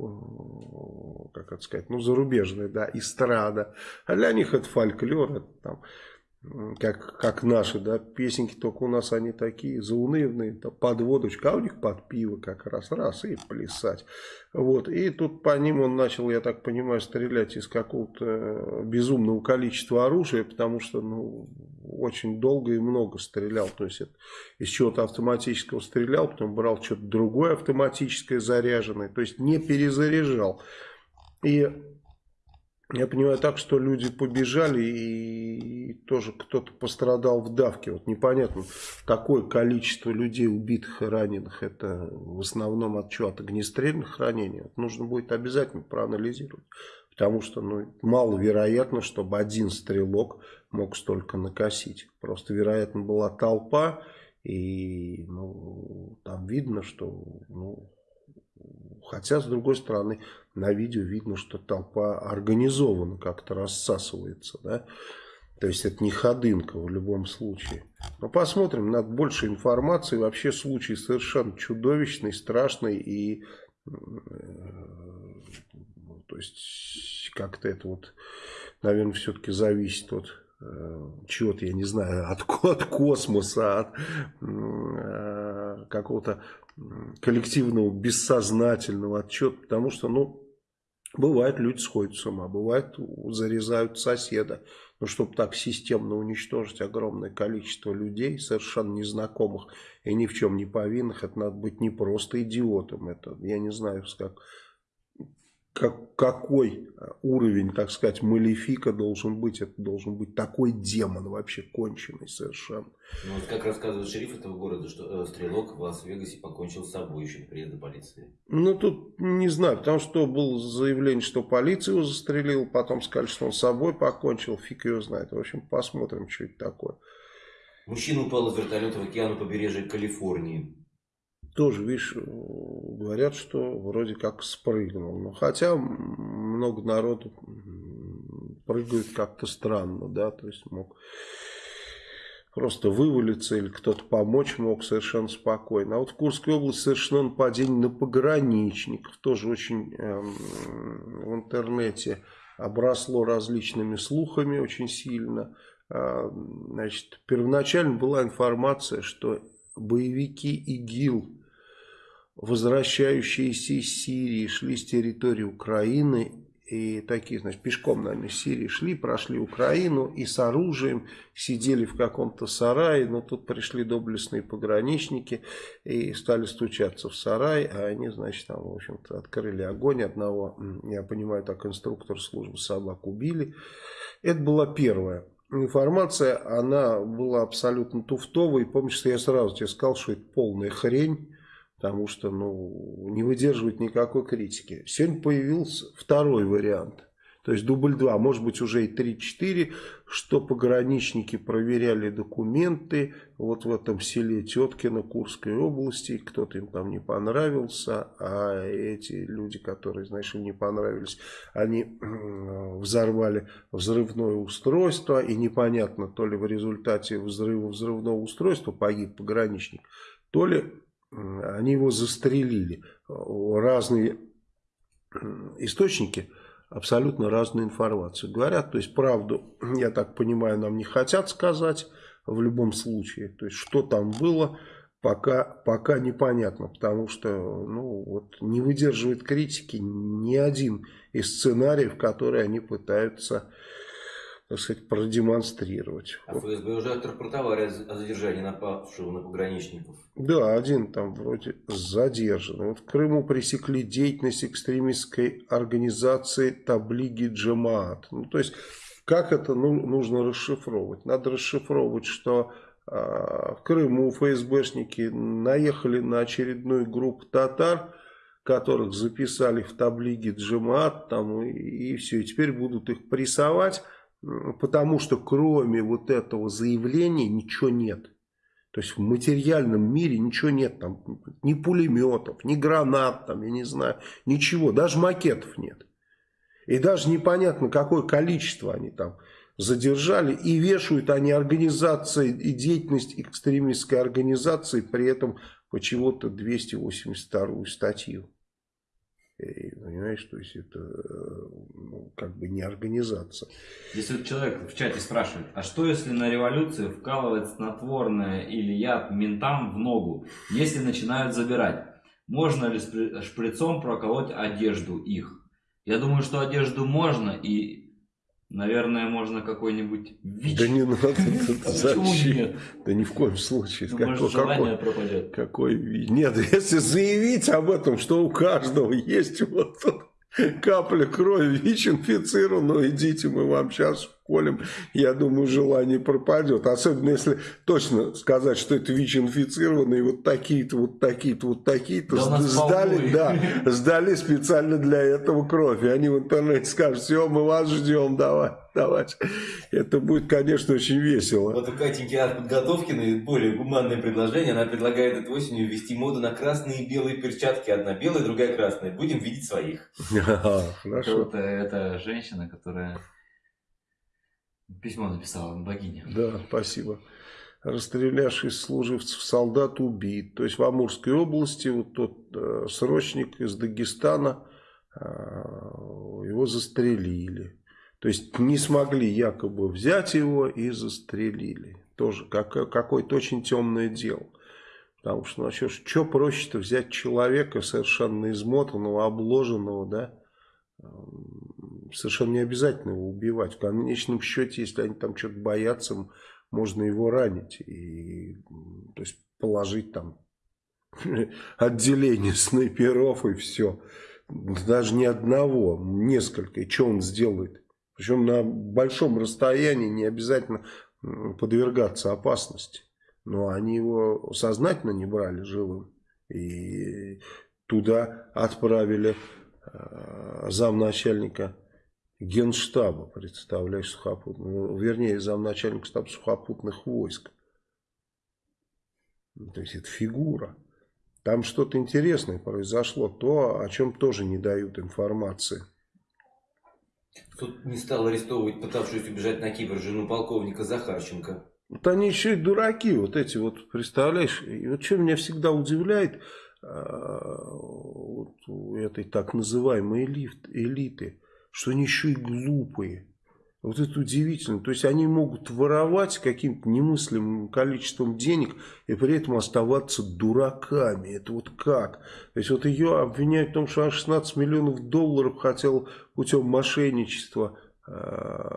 как это сказать, ну, зарубежный, да, эстрада. А для них это фольклор, это там как, как наши, да, песенки, только у нас они такие заунывные, под водочку, а у них под пиво как раз, раз, и плясать. Вот, и тут по ним он начал, я так понимаю, стрелять из какого-то безумного количества оружия, потому что, ну, очень долго и много стрелял, то есть это, из чего-то автоматического стрелял, потом брал что-то другое автоматическое заряженное, то есть не перезаряжал. И Я понимаю так, что люди побежали и тоже кто-то пострадал в давке. Вот непонятно, какое количество людей убитых и раненых. Это в основном от чего? От огнестрельных ранений. Это нужно будет обязательно проанализировать. Потому что ну, маловероятно, чтобы один стрелок мог столько накосить. Просто, вероятно, была толпа. И ну, там видно, что ну, Хотя, с другой стороны, на видео видно, что толпа организованно как-то рассасывается. Да? То есть это не ходынка в любом случае. Но посмотрим, надо больше информации. Вообще случай совершенно чудовищный, страшный. И э, то есть как-то это вот, наверное, все-таки зависит от э, чего-то, я не знаю, от, от космоса, от э, какого-то коллективного бессознательного отчета, потому что, ну, бывает, люди сходят с ума, бывает, зарезают соседа. Но чтобы так системно уничтожить огромное количество людей, совершенно незнакомых и ни в чем не повинных, это надо быть не просто идиотом, это, я не знаю, как как, какой уровень, так сказать, малефика должен быть. Это должен быть такой демон вообще конченый совершенно. Ну, вот как рассказывает шериф этого города, что э, стрелок в Лас-Вегасе покончил с собой еще приезда полиции. Ну, тут не знаю, потому что было заявление, что полиция его застрелила, потом сказали, что он с собой покончил, фиг его знает. В общем, посмотрим, что это такое. Мужчина упал из вертолета в океан у побережья Калифорнии тоже, видишь, говорят, что вроде как спрыгнул. Но хотя много народу прыгают как-то странно, да, то есть мог просто вывалиться или кто-то помочь мог совершенно спокойно. А вот в Курской области совершено нападение на пограничников, тоже очень э, в интернете обросло различными слухами очень сильно. Э, значит, первоначально была информация, что боевики ИГИЛ возвращающиеся из Сирии шли с территории Украины и такие, значит, пешком, наверное, из Сирии шли, прошли Украину и с оружием сидели в каком-то сарае, но тут пришли доблестные пограничники и стали стучаться в сарай, а они, значит, там, в общем-то, открыли огонь одного, я понимаю, так, инструктор службы собак убили. Это была первая информация, она была абсолютно туфтовой, помнишь, что я сразу тебе сказал, что это полная хрень, потому что ну, не выдерживает никакой критики. Сегодня появился второй вариант. То есть дубль 2, может быть уже и 3-4, что пограничники проверяли документы вот в этом селе Теткино Курской области, кто-то им там не понравился, а эти люди, которые, знаешь, им не понравились, они взорвали взрывное устройство, и непонятно, то ли в результате взрыва взрывного устройства погиб пограничник, то ли они его застрелили. Разные источники абсолютно разную информацию говорят. То есть правду, я так понимаю, нам не хотят сказать в любом случае. То есть что там было, пока, пока непонятно. Потому что ну, вот, не выдерживает критики ни один из сценариев, которые они пытаются так сказать, продемонстрировать. А ФСБ уже отрапортовали о задержании напавшего на пограничников. Да, один там вроде задержан. Вот в Крыму пресекли деятельность экстремистской организации Таблиги Джамаат. Ну, то есть, как это ну, нужно расшифровывать? Надо расшифровывать, что э, в Крыму ФСБшники наехали на очередную группу татар, которых записали в таблиге Джамаат, там, и, и все, и теперь будут их прессовать, потому что кроме вот этого заявления ничего нет. То есть в материальном мире ничего нет, там ни пулеметов, ни гранат, там, я не знаю, ничего, даже макетов нет. И даже непонятно, какое количество они там задержали. И вешают они организации и деятельность экстремистской организации, при этом почему-то 282 статью. Понимаешь, то есть это ну, как бы не организация. Здесь вот человек в чате спрашивает, а что если на революции вкалывать снотворное или яд ментам в ногу, если начинают забирать? Можно ли шприцом проколоть одежду их? Я думаю, что одежду можно и Наверное, можно какой-нибудь ВИЧ. Да не надо. Зачем? Да ни в коем случае. Ну, может, желание пропадет. Какой ВИЧ? Нет, если заявить об этом, что у каждого есть вот капля крови ВИЧ-инфицированного, идите, мы вам сейчас колем, я думаю, желание пропадет. Особенно если точно сказать, что это ВИЧ-инфицированные, вот такие-то, вот такие-то, вот такие-то, да сдали, да, сдали специально для этого кровь. И они в интернете скажут, все, мы вас ждем, давай, давайте. Это будет, конечно, очень весело. Вот у Катеньки от подготовки более гуманное предложение. Она предлагает этой осенью ввести моду на красные и белые перчатки. Одна белая, другая красная. Будем видеть своих. Хорошо. Это женщина, которая Письмо написала богиня. Да, спасибо. Расстрелявшись служивцев солдат убит. То есть в Амурской области вот тот э, срочник из Дагестана, э, его застрелили. То есть не смогли якобы взять его и застрелили. Тоже как, какое-то очень темное дело. Потому что, ну, что, что проще-то взять человека совершенно измотанного, обложенного, да, совершенно не обязательно его убивать. В конечном счете, если они там что-то боятся, можно его ранить. И, то есть положить там отделение снайперов и все. Даже не одного, несколько. И что он сделает? Причем на большом расстоянии не обязательно подвергаться опасности. Но они его сознательно не брали живым. И туда отправили э, замначальника генштаба, представляешь, сухопутного, ну, вернее, замначальника штаба сухопутных войск. Ну, то есть это фигура. Там что-то интересное произошло, то, о чем тоже не дают информации. Тут не стал арестовывать пытавшуюся убежать на Кипр жену полковника Захарченко. Вот они еще и дураки, вот эти вот, представляешь, и вот что меня всегда удивляет, а, вот у этой так называемой элиты, что они еще и глупые. Вот это удивительно. То есть они могут воровать каким-то немыслимым количеством денег и при этом оставаться дураками. Это вот как? То есть вот ее обвиняют в том, что она 16 миллионов долларов хотела путем мошенничества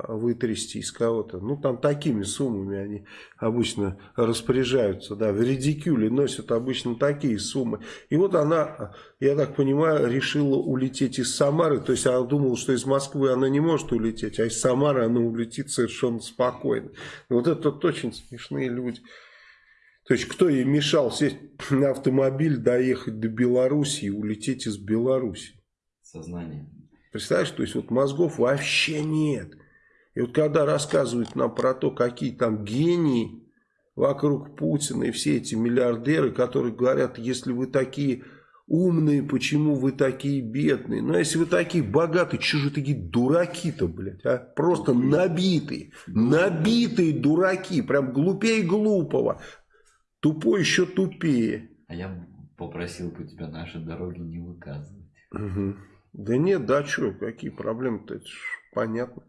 вытрясти из кого-то. Ну, там такими суммами они обычно распоряжаются, да, в редикюле носят обычно такие суммы. И вот она, я так понимаю, решила улететь из Самары, то есть она думала, что из Москвы она не может улететь, а из Самары она улетит совершенно спокойно. Вот это очень смешные люди. То есть, кто ей мешал сесть на автомобиль, доехать до Беларуси и улететь из Беларуси? Сознание. Представляешь, то есть вот мозгов вообще нет. И вот когда рассказывают нам про то, какие там гении вокруг Путина и все эти миллиардеры, которые говорят, если вы такие умные, почему вы такие бедные? Ну, а если вы такие богатые, что же такие дураки-то, блядь, а? Просто набитые, набитые дураки, прям глупее глупого. Тупой еще тупее. А я попросил бы тебя наши дороги не выказывать. Угу. Да нет, да что, какие проблемы-то, это понятно.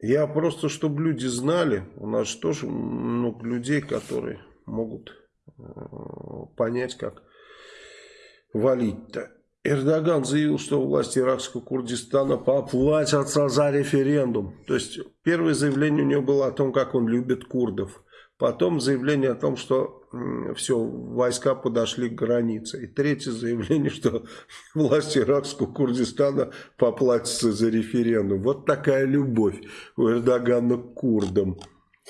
Я просто, чтобы люди знали, у нас же тоже много людей, которые могут э, понять, как валить-то. Эрдоган заявил, что власти иракского Курдистана поплатятся за референдум. То есть, первое заявление у него было о том, как он любит курдов. Потом заявление о том, что все, войска подошли к границе. И третье заявление, что власти иракского Курдистана поплатятся за референдум. Вот такая любовь у Эрдогана к курдам.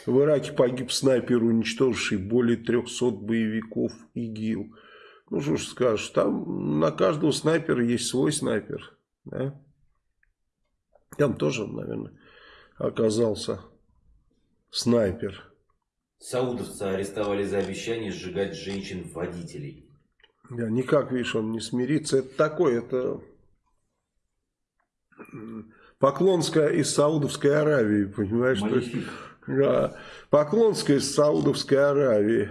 В Ираке погиб снайпер, уничтоживший более 300 боевиков ИГИЛ. Ну что ж скажешь, там на каждого снайпера есть свой снайпер. Да? Там тоже, наверное, оказался снайпер. Саудовцы арестовали за обещание сжигать женщин-водителей. Да, никак, видишь, он не смирится. Это такое, это Поклонская из Саудовской Аравии, понимаешь? Что, да, Поклонская из Саудовской Аравии.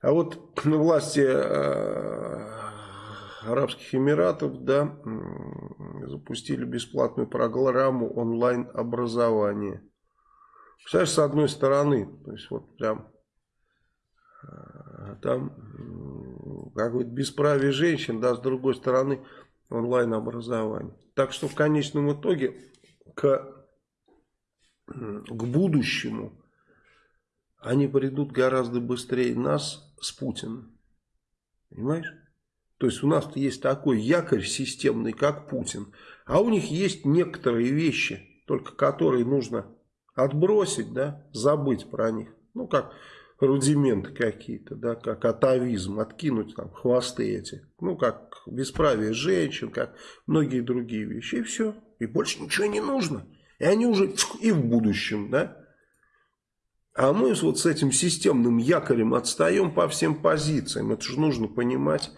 А вот власти э, Арабских Эмиратов, да, запустили бесплатную программу онлайн-образования. Представляешь, с одной стороны, то есть вот прям э, там какое-то бесправие женщин, да, с другой стороны онлайн образование. Так что в конечном итоге к, к будущему они придут гораздо быстрее нас с Путиным. Понимаешь? То есть у нас есть такой якорь системный, как Путин. А у них есть некоторые вещи, только которые нужно отбросить, да, забыть про них. Ну, как рудименты какие-то, да, как атовизм, откинуть там хвосты эти. Ну, как бесправие женщин, как многие другие вещи. И все. И больше ничего не нужно. И они уже и в будущем, да. А мы вот с этим системным якорем отстаем по всем позициям. Это же нужно понимать.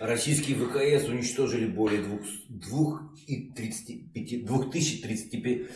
Российские ВКС уничтожили более 2035, 2035,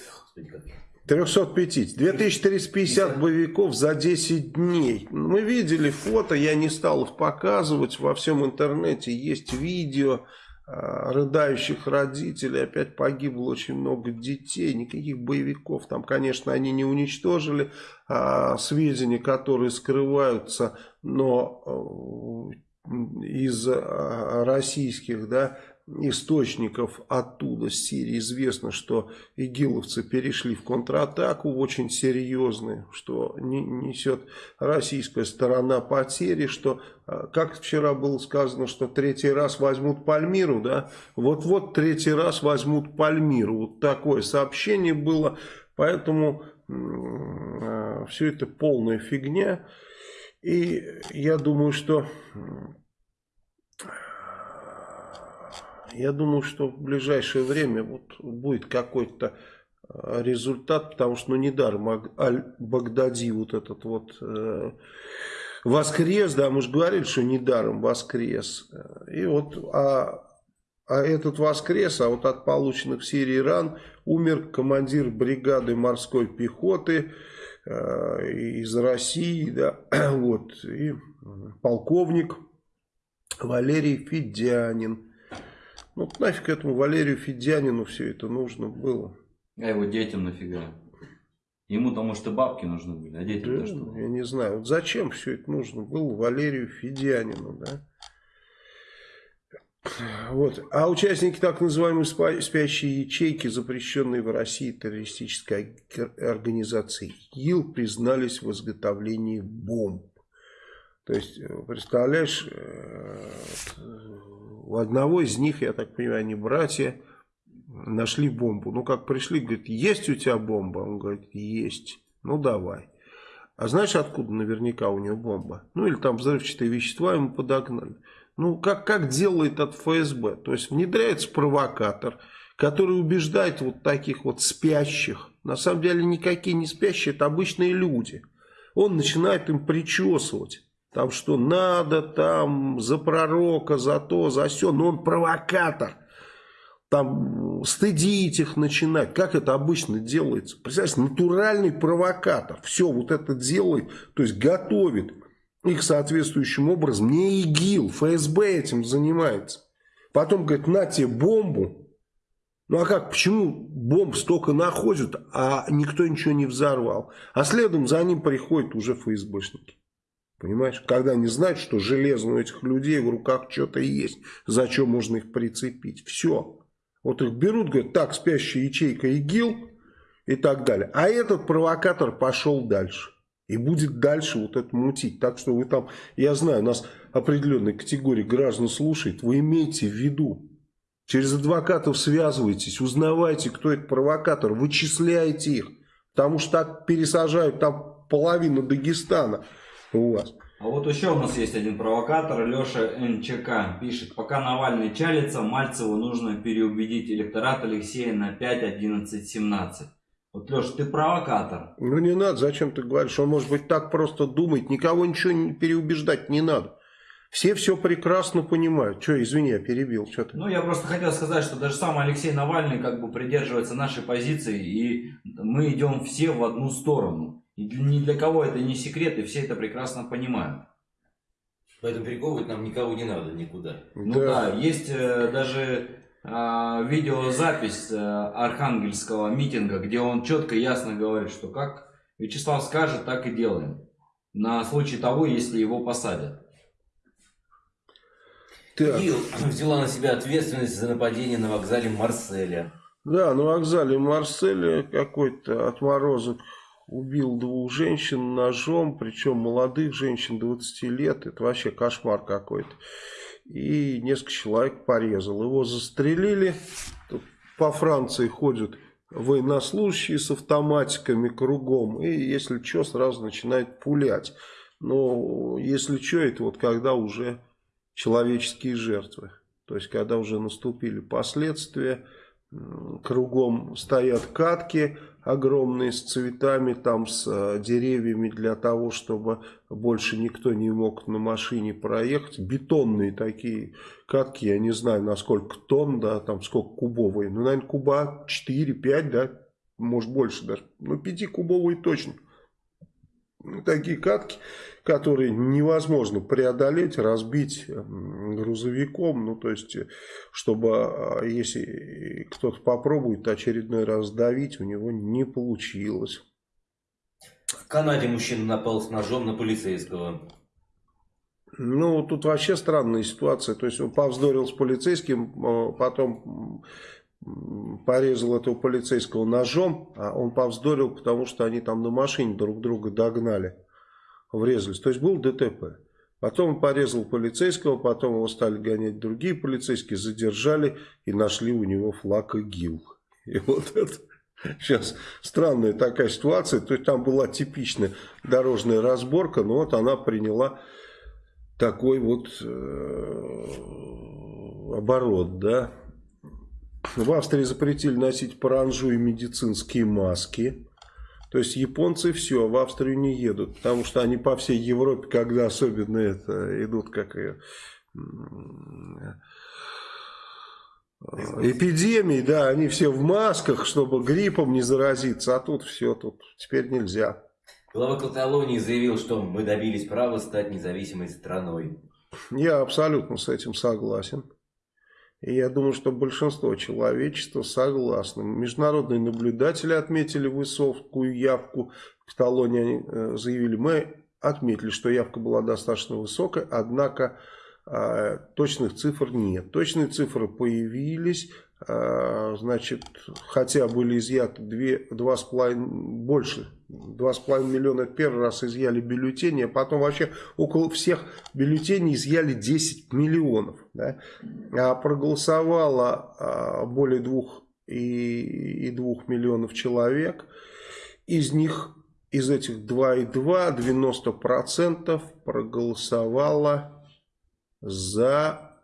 350. 2350 боевиков за 10 дней. Мы видели фото, я не стал их показывать. Во всем интернете есть видео а, рыдающих родителей. Опять погибло очень много детей. Никаких боевиков. Там, конечно, они не уничтожили а, сведения, которые скрываются. Но э, из а, российских, да, источников оттуда, с Сирии, известно, что игиловцы перешли в контратаку очень серьезные, что несет российская сторона потери, что, а, как вчера было сказано, что третий раз возьмут Пальмиру, да, вот-вот третий раз возьмут Пальмиру, вот такое сообщение было, поэтому э, все это полная фигня, и я думаю, что я думаю, что в ближайшее время вот будет какой-то э, результат, потому что ну недаром Аль-Багдади вот этот вот э, воскрес, да, мы же говорили, что недаром воскрес. И вот, а, а этот воскрес, а вот от полученных в Сирии ран умер командир бригады морской пехоты э, из России, да, вот, и полковник Валерий Федянин. Ну, нафиг этому Валерию Федянину все это нужно было. А его детям нафига? Ему-то, может, и бабки нужны были, а детям-то да, что? Я не знаю. Вот зачем все это нужно было Валерию Федянину, да? Вот. А участники так называемой спящей ячейки, запрещенной в России террористической организации ИЛ, признались в изготовлении бомб. То есть, э, представляешь, э, у одного из них, я так понимаю, они братья, нашли бомбу. Ну, как пришли, говорит, есть у тебя бомба? Он говорит, есть. Ну, давай. А знаешь, откуда наверняка у него бомба? Ну, или там взрывчатые вещества ему подогнали. Ну, как, как делает от ФСБ? То есть, внедряется провокатор, который убеждает вот таких вот спящих. На самом деле, никакие не спящие, это обычные люди. Он начинает им причесывать. Там что надо, там за пророка, за то, за все. Но он провокатор. Там стыдить их начинать. Как это обычно делается? Представляете, натуральный провокатор. Все вот это делает, то есть готовит их соответствующим образом. Не ИГИЛ, ФСБ этим занимается. Потом говорит, на тебе бомбу. Ну а как, почему бомб столько находят, а никто ничего не взорвал? А следом за ним приходят уже ФСБшники. Понимаешь? Когда они знают, что железно у этих людей в руках что-то есть, за что можно их прицепить. Все. Вот их берут, говорят, так, спящая ячейка ИГИЛ и так далее. А этот провокатор пошел дальше. И будет дальше вот это мутить. Так что вы там, я знаю, нас определенная категория граждан слушает. Вы имейте в виду. Через адвокатов связывайтесь, узнавайте, кто это провокатор, вычисляйте их. Потому что так пересажают там половину Дагестана у вас. А вот еще у нас есть один провокатор, Леша НЧК пишет, пока Навальный чалится, Мальцеву нужно переубедить электорат Алексея на 5, 11, 17. Вот, Леша, ты провокатор. Ну не надо, зачем ты говоришь, он может быть так просто думает, никого ничего не переубеждать не надо. Все все прекрасно понимают. Что, извини, я перебил. Что ты? Ну, я просто хотел сказать, что даже сам Алексей Навальный как бы придерживается нашей позиции, и мы идем все в одну сторону. И ни для кого это не секрет, и все это прекрасно понимают. Поэтому перековывать нам никого не надо никуда. Ну да, да есть э, даже э, видеозапись э, архангельского митинга, где он четко и ясно говорит, что как Вячеслав скажет, так и делаем. На случай того, если его посадят. Так. И взяла на себя ответственность за нападение на вокзале Марселя. Да, на вокзале Марселя какой-то отморозок убил двух женщин ножом, причем молодых женщин 20 лет. Это вообще кошмар какой-то. и несколько человек порезал. Его застрелили, Тут по Франции ходят военнослужащие с автоматиками кругом, и если что, сразу начинает пулять. Но если что, это вот когда уже человеческие жертвы. То есть, когда уже наступили последствия, кругом стоят катки огромные с цветами, там с э, деревьями для того, чтобы больше никто не мог на машине проехать. Бетонные такие катки, я не знаю, на сколько тонн, да, там сколько кубовые. Ну, наверное, куба 4-5, да, может больше даже. Ну, 5-кубовые точно. Такие катки которые невозможно преодолеть, разбить грузовиком. Ну, то есть, чтобы, а, если кто-то попробует очередной раз давить, у него не получилось. В Канаде мужчина напал с ножом на полицейского. Ну, тут вообще странная ситуация. То есть, он повздорил с полицейским, а, потом порезал этого полицейского ножом, а он повздорил, потому что они там на машине друг друга догнали врезались. То есть был ДТП. Потом он порезал полицейского, потом его стали гонять другие полицейские, задержали и нашли у него флаг ИГИЛ. И вот это сейчас странная такая ситуация. То есть там была типичная дорожная разборка, но вот она приняла такой вот э, оборот, да. В Австрии запретили носить паранжу и медицинские маски. То есть японцы все, в Австрию не едут, потому что они по всей Европе, когда особенно это идут как и эпидемии, да, они все в масках, чтобы гриппом не заразиться, а тут все, тут теперь нельзя. Глава Каталонии заявил, что мы добились права стать независимой страной. Я абсолютно с этим согласен. И я думаю, что большинство человечества согласно. Международные наблюдатели отметили высокую явку в Каталонии. Они э, заявили, мы отметили, что явка была достаточно высокая, однако э, точных цифр нет. Точные цифры появились, значит, хотя были изъяты 2,5 больше 2,5 миллиона первый раз изъяли бюллетени, а потом вообще около всех бюллетеней изъяли 10 миллионов. Да? А проголосовало а, более 2,2 миллионов человек. Из них, из этих 2,2, 90% проголосовало за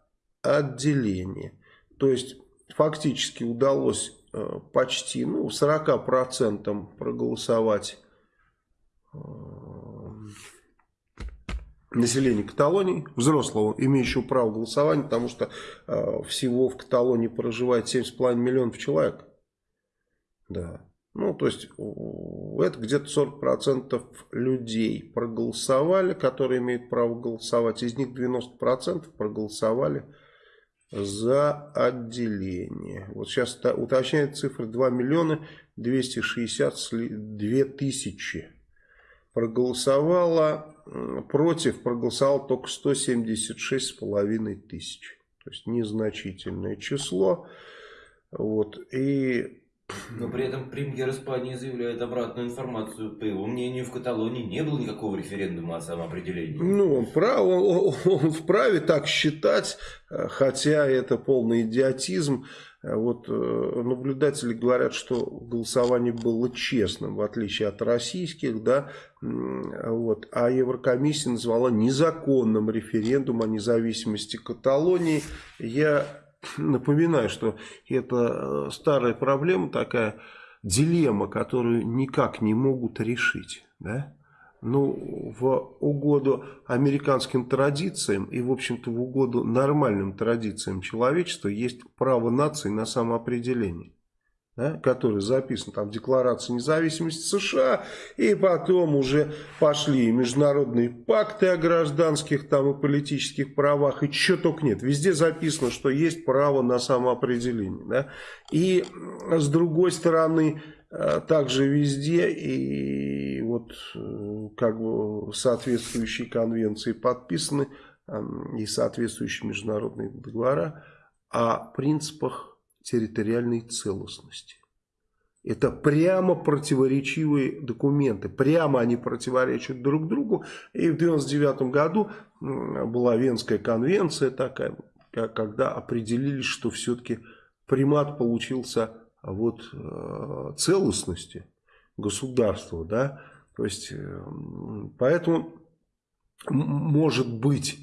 отделение. То есть, фактически удалось Э, почти ну, 40% проголосовать э, населения Каталонии, взрослого, имеющего право голосования, потому что э, всего в Каталонии проживает 7,5 миллионов человек. Да. Ну, то есть, это где-то 40% людей проголосовали, которые имеют право голосовать. Из них 90% проголосовали за отделение. Вот сейчас уточняет цифры 2 миллиона 262 тысячи. Проголосовало, против проголосовало только 176 с половиной тысяч. То есть незначительное число. Вот. И но при этом премьер Испании заявляет обратную информацию. По его мнению, в Каталонии не было никакого референдума о самоопределении. Ну, он, прав, он, он вправе так считать, хотя это полный идиотизм. Вот э, наблюдатели говорят, что голосование было честным, в отличие от российских, да, вот, а Еврокомиссия назвала незаконным референдум о независимости Каталонии. Я напоминаю, что это э, старая проблема, такая дилемма, которую никак не могут решить. Да? Ну, в угоду американским традициям и, в общем-то, в угоду нормальным традициям человечества есть право нации на самоопределение да, который записан там в Декларации независимости США, и потом уже пошли международные пакты о гражданских там и политических правах, и что только нет. Везде записано, что есть право на самоопределение. Да? И с другой стороны, э, также везде и вот э, как бы соответствующие конвенции подписаны и соответствующие международные договора о принципах территориальной целостности. Это прямо противоречивые документы. Прямо они противоречат друг другу. И в 1999 году была Венская конвенция такая, когда определили, что все-таки примат получился вот э, целостности государства. Да? То есть, э, поэтому может быть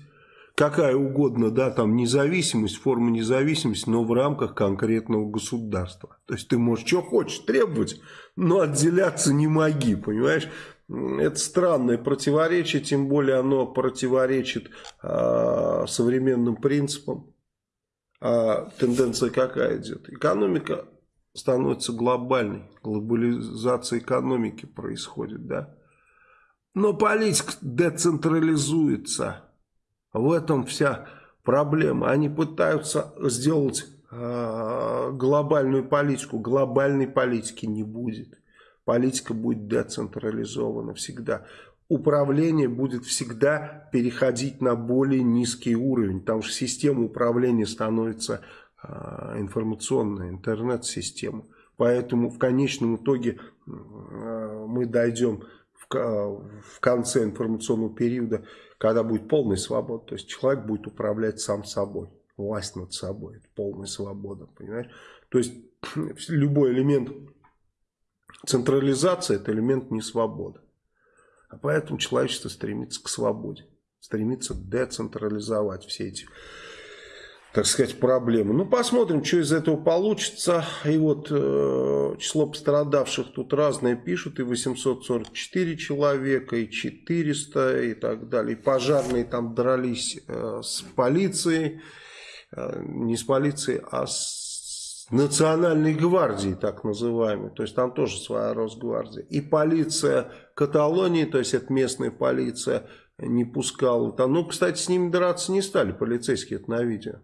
какая угодно, да, там независимость, форма независимости, но в рамках конкретного государства. То есть ты можешь что хочешь требовать, но отделяться не моги, понимаешь? Это странное противоречие, тем более оно противоречит э, современным принципам. А тенденция какая идет? Экономика становится глобальной, глобализация экономики происходит, да? Но политика децентрализуется. В этом вся проблема. Они пытаются сделать э, глобальную политику. Глобальной политики не будет. Политика будет децентрализована всегда. Управление будет всегда переходить на более низкий уровень. Потому что система управления становится э, информационной, интернет-система. Поэтому в конечном итоге э, мы дойдем в конце информационного периода когда будет полная свобода, то есть человек будет управлять сам собой, власть над собой, это полная свобода, понимаешь? То есть любой элемент централизации, это элемент несвободы. А поэтому человечество стремится к свободе, стремится децентрализовать все эти так сказать, проблемы. Ну, посмотрим, что из этого получится. И вот э, число пострадавших тут разное пишут. И 844 человека, и 400, и так далее. И пожарные там дрались э, с полицией. Э, не с полицией, а с национальной гвардией, так называемой. То есть там тоже своя Росгвардия. И полиция Каталонии, то есть это местная полиция, не пускала. Там, ну, кстати, с ними драться не стали полицейские, это на видео.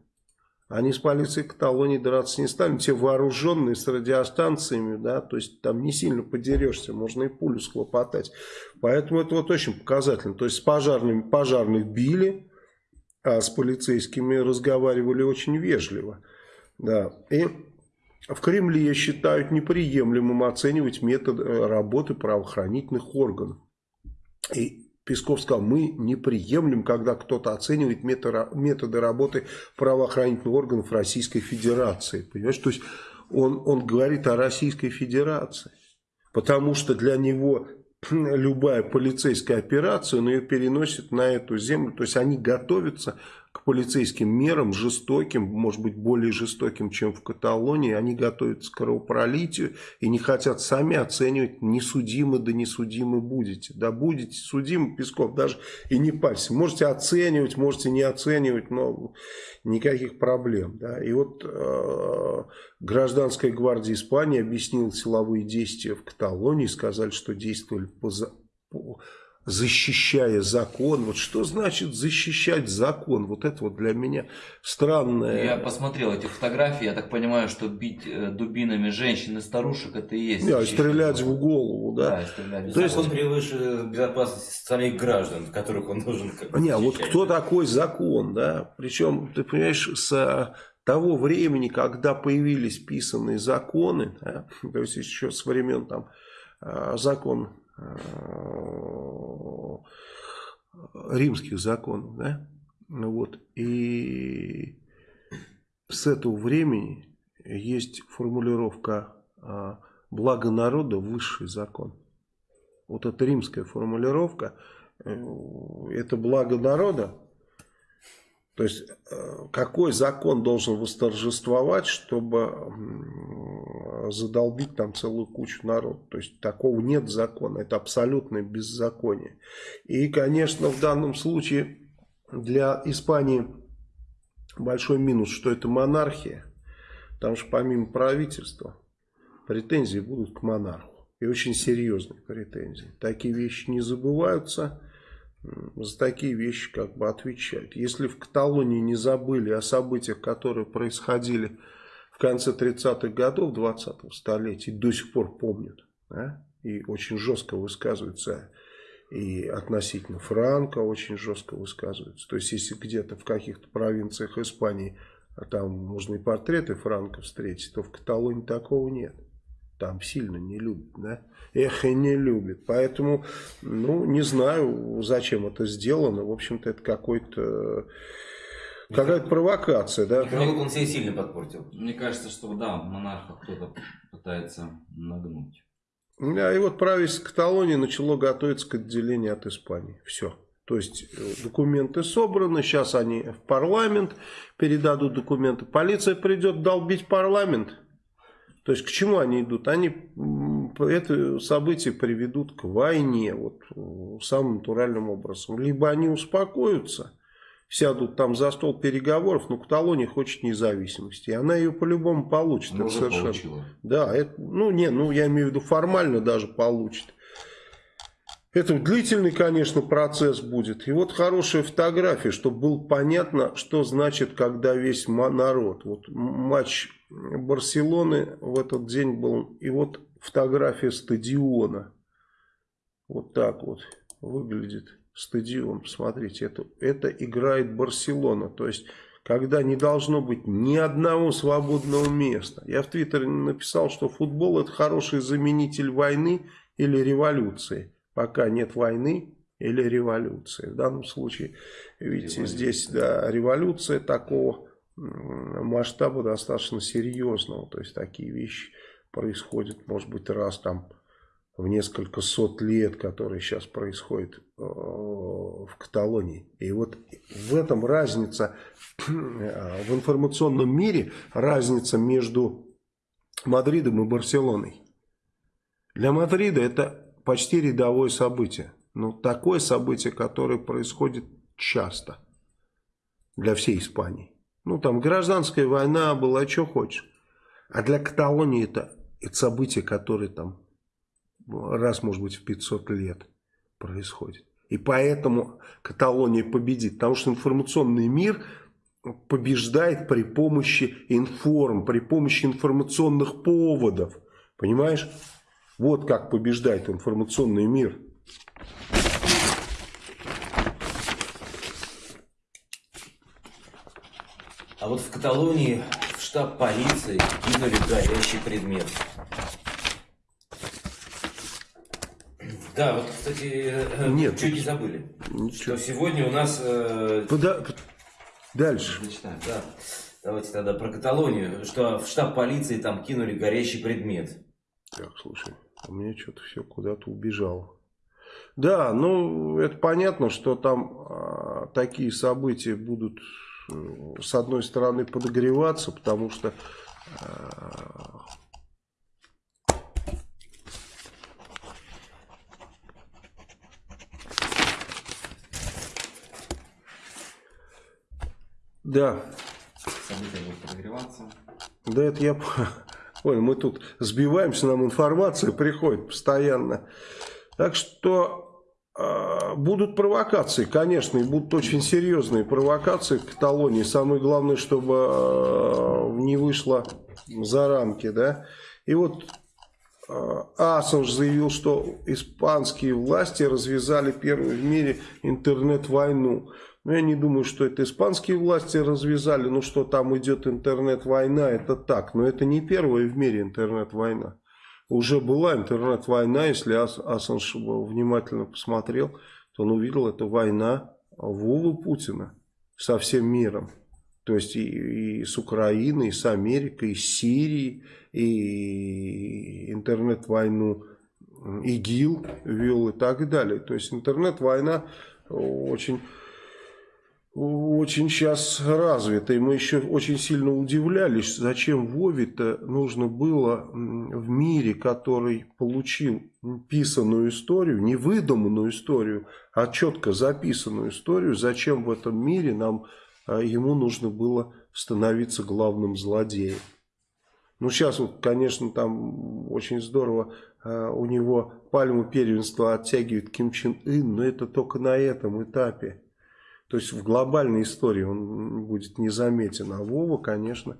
Они с полицией Каталонии драться не стали, те вооруженные с радиостанциями, да, то есть там не сильно подерешься, можно и пулю схлопотать. Поэтому это вот очень показательно. То есть с пожарными пожарных били, а с полицейскими разговаривали очень вежливо. Да. И в Кремле считают неприемлемым оценивать метод э, работы правоохранительных органов. И Песков сказал, мы не приемлем, когда кто-то оценивает методы работы правоохранительных органов Российской Федерации. Понимаешь, то есть он, он говорит о Российской Федерации. Потому что для него любая полицейская операция, он ее переносит на эту землю. То есть они готовятся к полицейским мерам, жестоким, может быть более жестоким, чем в Каталонии. Они готовятся к кровопролитию и не хотят сами оценивать, не судимы да не судимы будете. Да будете судимы, Песков, даже и не парься. Можете оценивать, можете не оценивать, но никаких проблем. Да. И вот э, гражданская гвардия Испании объяснила силовые действия в Каталонии, сказали, что действовали по, по защищая закон. Вот что значит защищать закон? Вот это вот для меня странное. Я посмотрел эти фотографии, я так понимаю, что бить э, дубинами женщин и старушек это и есть. Да, стрелять закон. в голову, да. да стрелять. То есть он превыше безопасности самих граждан, которых он должен как Не, а вот кто такой закон, да? Причем, ты понимаешь, с того времени, когда появились писанные законы, да, то есть еще с времен там э, закон Э, римских законов, да, ну вот, и с этого времени есть формулировка э, «благо народа – высший закон». Вот эта римская формулировка, э, это благо народа, то есть, э, какой закон должен восторжествовать, чтобы задолбить там целую кучу народ? То есть, такого нет закона, это абсолютное беззаконие. И, конечно, в данном случае для Испании большой минус, что это монархия. Потому что помимо правительства, претензии будут к монарху. И очень серьезные претензии. Такие вещи не забываются за такие вещи как бы отвечают. Если в Каталонии не забыли о событиях, которые происходили в конце 30-х годов 20-го столетия, до сих пор помнят, да? и очень жестко высказываются и относительно Франка очень жестко высказываются. То есть, если где-то в каких-то провинциях Испании а там можно и портреты Франка встретить, то в Каталонии такого нет. Там сильно не любят, да? Эх, и не любит. Поэтому, ну, не знаю, зачем это сделано. В общем-то, это какой-то... Какая-то провокация, да? Михаил он себе сильно подпортил. Мне кажется, что да, монарха кто-то пытается нагнуть. Да, и вот правительство Каталонии начало готовиться к отделению от Испании. Все. То есть э, документы собраны, сейчас они в парламент передадут документы. Полиция придет долбить парламент. То есть к чему они идут? Они это событие приведут к войне вот, самым натуральным образом. Либо они успокоятся, сядут там за стол переговоров, но Каталония хочет независимости. И она ее по-любому получит. Она это совершенно... получила. Да, это, ну не, ну я имею в виду формально даже получит. Это длительный, конечно, процесс будет. И вот хорошая фотография, чтобы было понятно, что значит, когда весь народ. Вот матч Барселоны в этот день был. И вот фотография стадиона. Вот так вот выглядит стадион. Посмотрите, это, это играет Барселона. То есть, когда не должно быть ни одного свободного места. Я в Твиттере написал, что футбол это хороший заменитель войны или революции пока нет войны или революции. В данном случае, видите, здесь да, революция такого масштаба достаточно серьезного. То есть такие вещи происходят, может быть, раз там в несколько сот лет, которые сейчас происходят э, в Каталонии. И вот в этом разница, в информационном мире, разница между Мадридом и Барселоной. Для Мадрида это почти рядовое событие. Но такое событие, которое происходит часто для всей Испании. Ну, там гражданская война была, что хочешь. А для Каталонии это, это событие, которое там раз, может быть, в 500 лет происходит. И поэтому Каталония победит. Потому что информационный мир побеждает при помощи информ, при помощи информационных поводов. Понимаешь? Вот как побеждает информационный мир. А вот в Каталонии в штаб полиции кинули горящий предмет. Да, вот, кстати, э, Нет, чуть не забыли. Ничего. Что сегодня у нас... Э... Куда? Дальше. Да. Давайте тогда про Каталонию. Что в штаб полиции там кинули горящий предмет. Так, слушай. У меня что-то все куда-то убежало. Да, ну, это понятно, что там а, такие события будут, э, с одной стороны, подогреваться, потому что... А, да. События будут подогреваться. Да, это я Ой, мы тут сбиваемся, нам информация приходит постоянно. Так что э, будут провокации, конечно, и будут очень серьезные провокации в Каталонии. Самое главное, чтобы э, не вышло за рамки, да. И вот Ассанж заявил, что испанские власти развязали первую в мире интернет-войну. Но я не думаю, что это испанские власти развязали. Ну, что там идет интернет-война, это так. Но это не первая в мире интернет-война. Уже была интернет-война, если Ас Ассанж внимательно посмотрел, то он увидел, это война Вовы Путина со всем миром. То есть и, и с Украиной, и с Америкой, и с Сирией, и интернет-войну ИГИЛ вел и так далее. То есть интернет-война очень очень сейчас развита. И мы еще очень сильно удивлялись, зачем Вове-то нужно было в мире, который получил писанную историю, не выдуманную историю, а четко записанную историю, зачем в этом мире нам а, ему нужно было становиться главным злодеем. Ну, сейчас вот, конечно, там очень здорово а, у него пальму первенства оттягивает Ким Чен Ын, но это только на этом этапе. То есть в глобальной истории он будет незаметен. А Вова, конечно,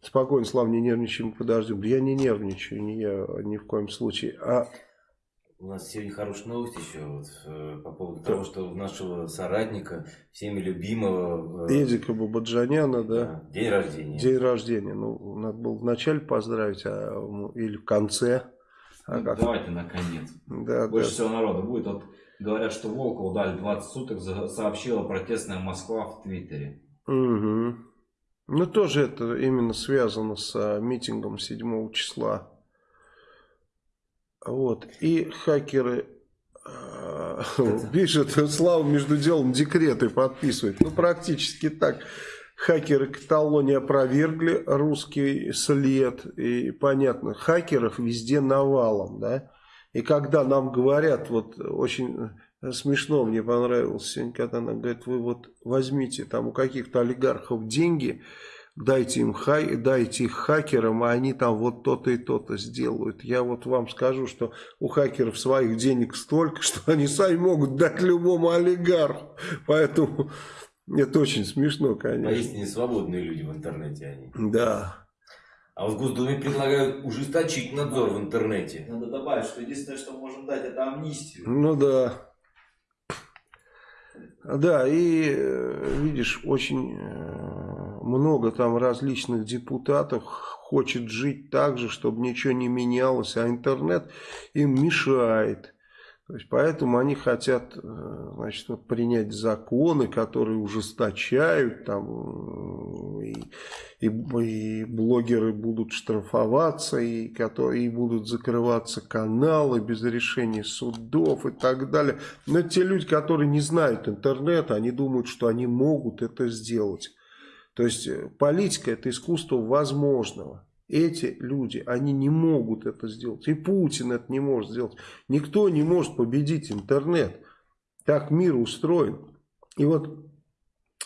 спокойно, Слава, не нервничаем, подождем. Я не нервничаю, не я ни в коем случае. А У нас сегодня хорошая новость еще вот, э, по поводу да. того, что у нашего соратника, всеми любимого... Э, Эдика Бабаджаняна, да? да? День рождения. День рождения. Ну, надо было вначале поздравить, а, или в конце. А ну, как? Давайте наконец. Да, Больше да. всего народа будет. Вот говорят, что Волкову дали 20 суток, сообщила протестная Москва в Твиттере. Угу. Ну, тоже это именно связано с а, митингом 7 числа. Вот. И хакеры э, пишут, Слава между делом декреты подписывает. Ну, практически так. Хакеры Каталонии опровергли русский след. И понятно, хакеров везде навалом, да. И когда нам говорят, вот очень смешно мне понравилось сегодня, когда она говорит, вы вот возьмите там у каких-то олигархов деньги, дайте им хай, дайте их хакерам, а они там вот то-то и то-то сделают. Я вот вам скажу, что у хакеров своих денег столько, что они сами могут дать любому олигарху. Поэтому это очень смешно, конечно. Поистине свободные люди в интернете они. Да. А в Госдуме предлагают ужесточить надзор в интернете. Надо добавить, что единственное, что можем дать, это амнистию. Ну да. Да, и э, видишь, очень э, много там различных депутатов хочет жить так же, чтобы ничего не менялось, а интернет им мешает. То есть, поэтому они хотят э, значит, принять законы, которые ужесточают, там, и, и, и блогеры будут штрафоваться, и, которые, и будут закрываться каналы без решения судов и так далее. Но те люди, которые не знают интернета, они думают, что они могут это сделать. То есть, э, политика – это искусство возможного. Эти люди, они не могут это сделать. И Путин это не может сделать. Никто не может победить интернет. Так мир устроен. И вот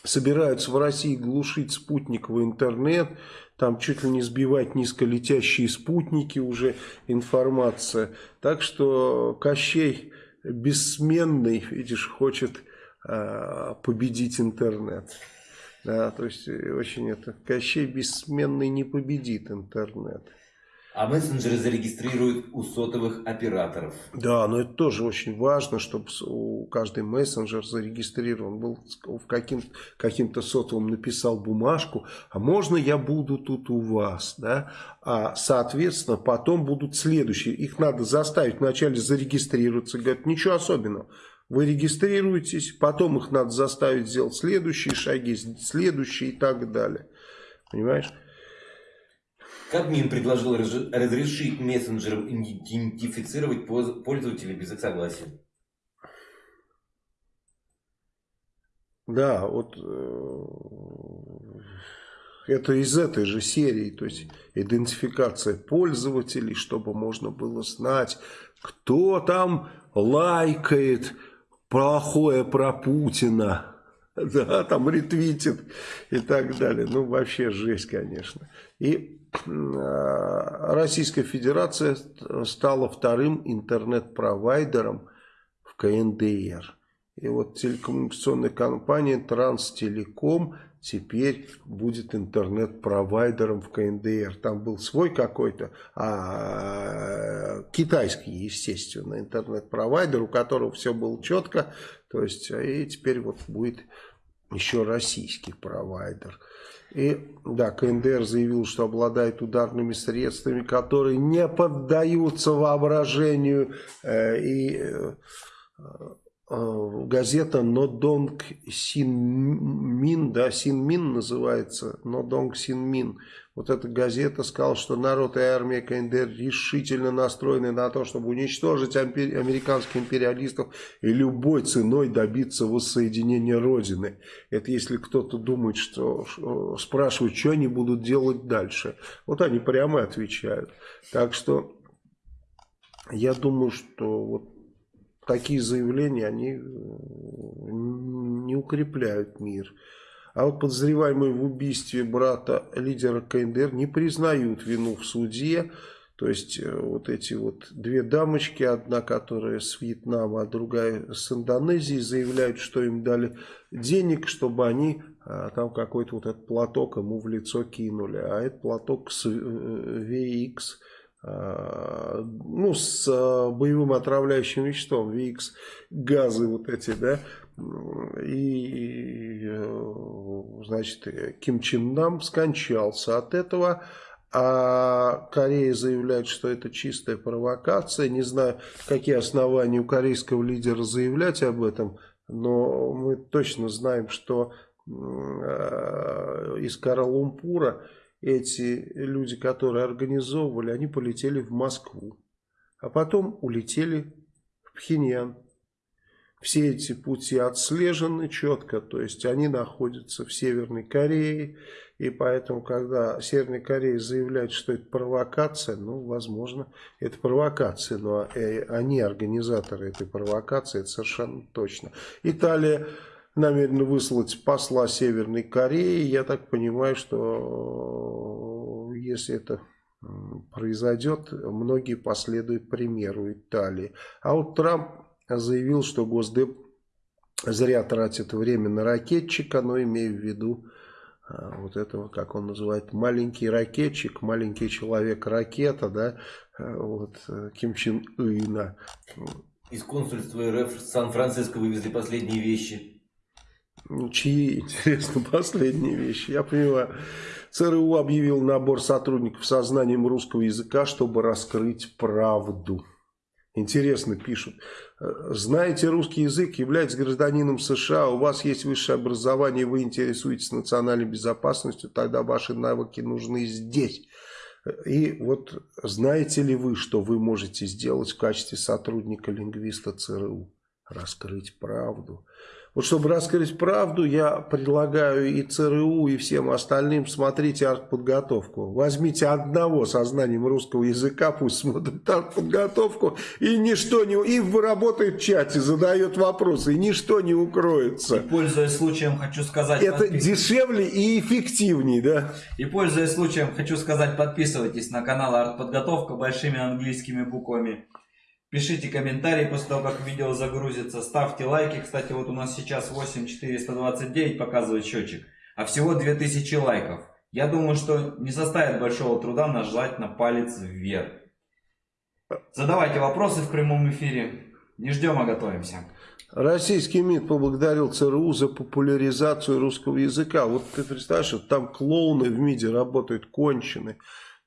собираются в России глушить спутниковый интернет, там чуть ли не сбивать низколетящие спутники уже информация. Так что Кощей бессменный, видишь, хочет э, победить интернет. Да, то есть э, очень это Кощей бессменный не победит интернет. А мессенджеры зарегистрируют у сотовых операторов. Да, но это тоже очень важно, чтобы у каждый мессенджер зарегистрирован был в каким-то каким сотовым написал бумажку, а можно я буду тут у вас, да? А соответственно потом будут следующие. Их надо заставить вначале зарегистрироваться, говорят, ничего особенного. Вы регистрируетесь, потом их надо заставить сделать следующие шаги, следующие и так далее. Понимаешь? Кабмин предложил разрешить мессенджерам идентифицировать пользователей без их согласия. Да, вот э, это из этой же серии, то есть идентификация пользователей, чтобы можно было знать, кто там лайкает, плохое про Путина, да, там ретвитит и так далее. Ну, вообще жесть, конечно. И э, Российская Федерация стала вторым интернет-провайдером в КНДР. И вот телекоммуникационная компания Транстелеком теперь будет интернет-провайдером в КНДР. Там был свой какой-то, а китайский, естественно, интернет-провайдер, у которого все было четко. То есть, и теперь вот будет еще российский провайдер. И да, КНДР заявил, что обладает ударными средствами, которые не поддаются воображению э, и э, газета Нодонг Синмин, да, Синмин называется, Нодонг Синмин. Вот эта газета сказала, что народ и армия КНДР решительно настроены на то, чтобы уничтожить американских империалистов и любой ценой добиться воссоединения Родины. Это если кто-то думает, что, что спрашивают, что они будут делать дальше. Вот они прямо отвечают. Так что я думаю, что вот такие заявления, они э, не укрепляют мир. А вот подозреваемые в убийстве брата лидера КНДР не признают вину в суде. То есть э, вот эти вот две дамочки, одна которая с Вьетнама, а другая с Индонезии, заявляют, что им дали денег, чтобы они а, там какой-то вот этот платок ему в лицо кинули. А этот платок с VX ну, с боевым отравляющим веществом, ВИКС, газы вот эти, да, и, значит, Ким Чен Нам скончался от этого, а Корея заявляет, что это чистая провокация. Не знаю, какие основания у корейского лидера заявлять об этом, но мы точно знаем, что э, из Кара-Лумпура эти люди, которые организовывали, они полетели в Москву, а потом улетели в Пхеньян. Все эти пути отслежены четко, то есть они находятся в Северной Корее, и поэтому, когда Северная Корея заявляет, что это провокация, ну, возможно, это провокация, но э, они организаторы этой провокации, это совершенно точно. Италия намерена выслать посла Северной Кореи. Я так понимаю, что э, если это произойдет, многие последуют примеру Италии. А вот Трамп заявил, что Госдеп зря тратит время на ракетчика, но имея в виду а, вот этого, как он называет, маленький ракетчик, маленький человек-ракета, да, вот, э, Ким Чен Ына. Из консульства РФ в Сан-Франциско вывезли последние вещи. Чьи, интересно, последние вещи? Я понимаю. ЦРУ объявил набор сотрудников со знанием русского языка, чтобы раскрыть правду. Интересно пишут. Знаете русский язык, являетесь гражданином США, у вас есть высшее образование, вы интересуетесь национальной безопасностью, тогда ваши навыки нужны здесь. И вот знаете ли вы, что вы можете сделать в качестве сотрудника-лингвиста ЦРУ? Раскрыть правду. Вот чтобы раскрыть правду, я предлагаю и ЦРУ, и всем остальным смотрите артподготовку. Возьмите одного со знанием русского языка, пусть смотрит артподготовку, и ничто не... И работает в чате, задает вопросы, и ничто не укроется. И пользуясь случаем, хочу сказать... Это подпис... дешевле и эффективнее, да? И пользуясь случаем, хочу сказать, подписывайтесь на канал Артподготовка большими английскими буквами. Пишите комментарии после того, как видео загрузится. Ставьте лайки. Кстати, вот у нас сейчас 8429 показывает счетчик. А всего 2000 лайков. Я думаю, что не составит большого труда нажать на палец вверх. Задавайте вопросы в прямом эфире. Не ждем, а готовимся. Российский МИД поблагодарил ЦРУ за популяризацию русского языка. Вот ты представляешь, там клоуны в МИДе работают кончены.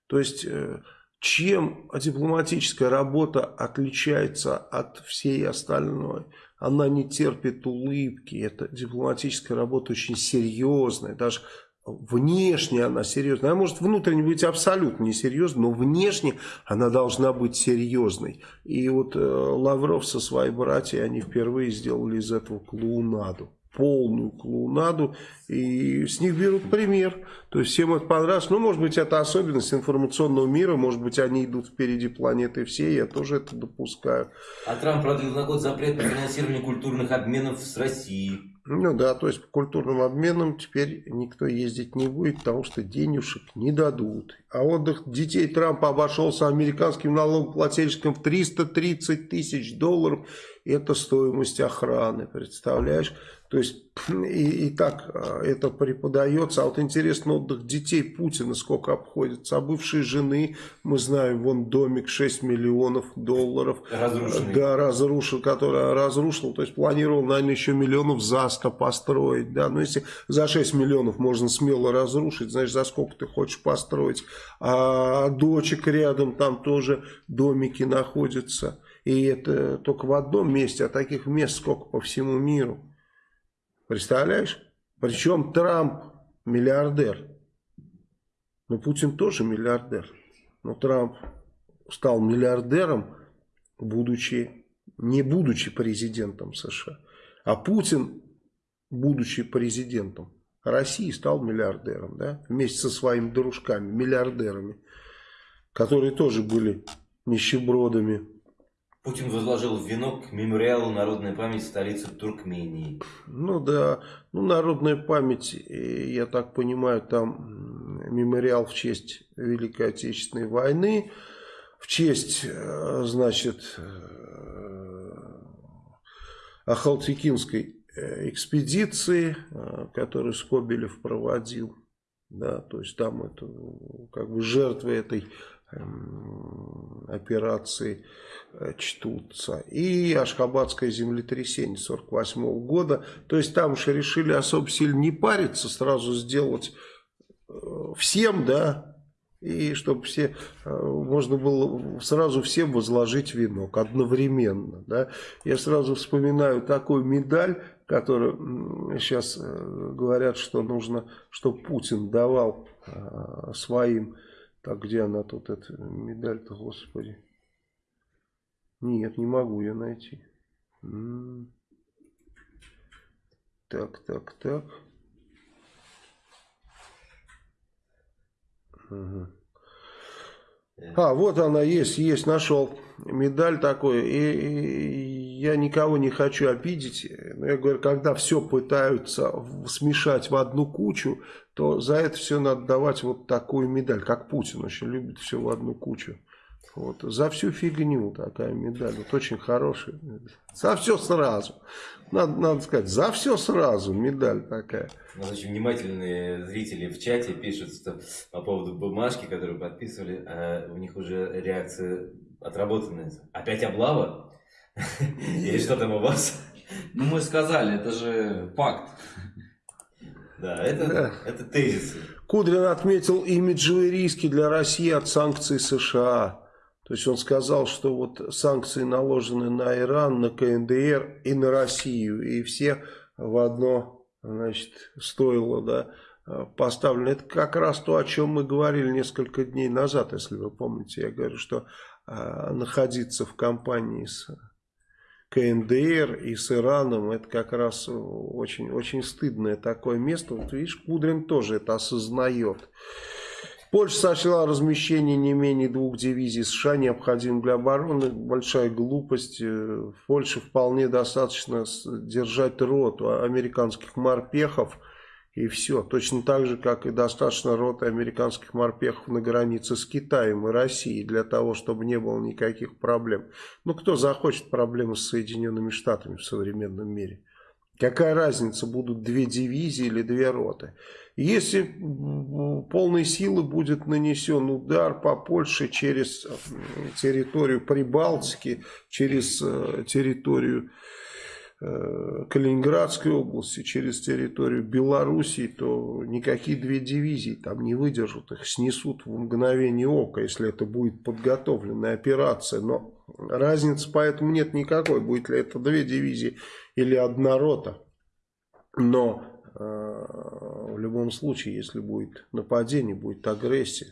То есть э, чем дипломатическая работа отличается от всей остальной? Она не терпит улыбки. Это дипломатическая работа очень серьезная. Даже внешне она серьезная. Она может внутренне быть абсолютно несерьезной, но внешне она должна быть серьезной. И вот э, Лавров со своей братьей, они впервые сделали из этого клоунаду полную клоунаду, и с них берут пример. То есть всем это понравилось. Ну, может быть, это особенность информационного мира, может быть, они идут впереди планеты всей, я тоже это допускаю. А Трамп продлил на год запрет на финансирование культурных обменов с Россией. Ну да, то есть по культурным обменам теперь никто ездить не будет, потому что денежек не дадут. А отдых детей Трампа обошелся американским налогоплательщикам в 330 тысяч долларов. Это стоимость охраны, представляешь? То есть и, и так а, это преподается. А вот интересно, отдых детей Путина сколько обходится. А бывшей жены, мы знаем, вон домик 6 миллионов долларов. Разрушенный. Да, разрушил, который разрушил. То есть планировал, наверное, еще миллионов за 100 построить. Да, но если за 6 миллионов можно смело разрушить, значит, за сколько ты хочешь построить. А дочек рядом там тоже домики находятся. И это только в одном месте, а таких мест сколько по всему миру. Представляешь? Причем Трамп миллиардер. Но Путин тоже миллиардер. Но Трамп стал миллиардером, будучи, не будучи президентом США. А Путин, будучи президентом России, стал миллиардером. Да? Вместе со своими дружками, миллиардерами. Которые тоже были нищебродами Путин возложил венок к мемориалу «Народная память» столицы Туркмении. Ну да, ну народная память, э, я так понимаю, там мемориал в честь Великой Отечественной войны, в честь, э, значит, э, Ахалтекинской экспедиции, которую Скобелев проводил. Да, то есть там это как бы жертвы этой операции э, чтутся. И Ашхабадское землетрясение 48 -го года. То есть там же решили особо сильно не париться, сразу сделать э, всем, да, и чтобы все, э, можно было сразу всем возложить венок одновременно. Да. Я сразу вспоминаю такую медаль, которую сейчас говорят, что нужно, чтобы Путин давал своим так, где она тут, эта медаль-то, господи? Нет, не могу ее найти. Так, так, так. Угу. А, вот она есть, есть, нашел медаль такой. И, и я никого не хочу обидеть. Но я говорю, когда все пытаются смешать в одну кучу, то за это все надо давать вот такую медаль, как Путин очень любит все в одну кучу. Вот. За всю фигню такая медаль. Вот очень хорошая. За все сразу. Надо, надо сказать, за все сразу медаль такая. У нас очень внимательные зрители в чате пишут что по поводу бумажки, которую подписывали, а у них уже реакция отработанная. Опять облава? Или что там у вас? Ну мы сказали, это же факт. Да, это, да. это тезисы. Кудрин отметил имиджевые риски для России от санкций США. То есть он сказал, что вот санкции наложены на Иран, на КНДР и на Россию. И все в одно значит, стоило да, поставлены. Это как раз то, о чем мы говорили несколько дней назад, если вы помните. Я говорю, что находиться в компании с КНДР и с Ираном, это как раз очень, очень стыдное такое место. Вот видишь, Кудрин тоже это осознает. Польша сочла размещение не менее двух дивизий США необходимым для обороны. Большая глупость. В Польше вполне достаточно держать роту американских морпехов и все. Точно так же, как и достаточно роты американских морпехов на границе с Китаем и Россией, для того, чтобы не было никаких проблем. Ну, кто захочет проблемы с Соединенными Штатами в современном мире? Какая разница, будут две дивизии или две роты? Если полной силы будет нанесен удар по Польше через территорию Прибалтики, через э, территорию Калининградской области, через территорию Белоруссии, то никакие две дивизии там не выдержат, их снесут в мгновение ока, если это будет подготовленная операция. Но разницы поэтому нет никакой, будет ли это две дивизии или одна рота. Но э, в любом случае, если будет нападение, будет агрессия,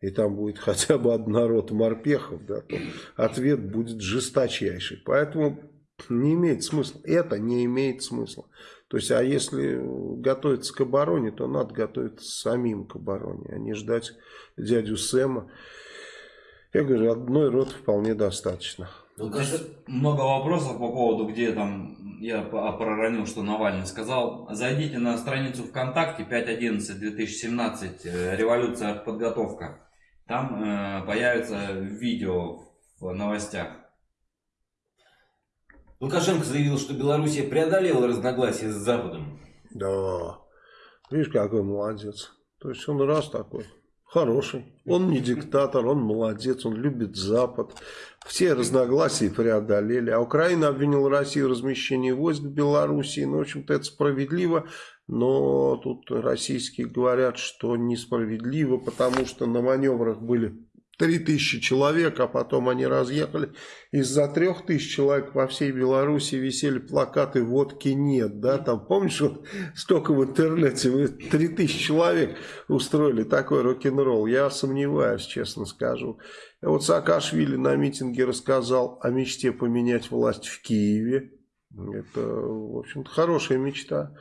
и там будет хотя бы одна рота морпехов, да, то ответ будет жесточайший. Поэтому не имеет смысла. Это не имеет смысла. То есть, а если готовиться к обороне, то надо готовиться самим к обороне, а не ждать дядю Сэма. Я говорю, одной роты вполне достаточно. Ну, много вопросов по поводу, где там, я проронил, что Навальный сказал. Зайдите на страницу ВКонтакте 5.11.2017, э, революция подготовка. Там э, появится видео в новостях. Лукашенко заявил, что Белоруссия преодолела разногласия с Западом. Да, видишь, какой молодец. То есть он раз такой, хороший. Он не диктатор, он молодец, он любит Запад. Все разногласия преодолели. А Украина обвинила Россию в размещении войск в Белоруссии. Ну, в общем-то, это справедливо. Но тут российские говорят, что несправедливо, потому что на маневрах были 3000 человек, а потом они разъехали. Из-за 3000 человек по всей Беларуси висели плакаты «Водки нет». Да? Там, помнишь, вот столько в интернете, вы 3000 человек устроили такой рок-н-ролл. Я сомневаюсь, честно скажу. Вот Саакашвили на митинге рассказал о мечте поменять власть в Киеве. Это, в общем-то, хорошая мечта.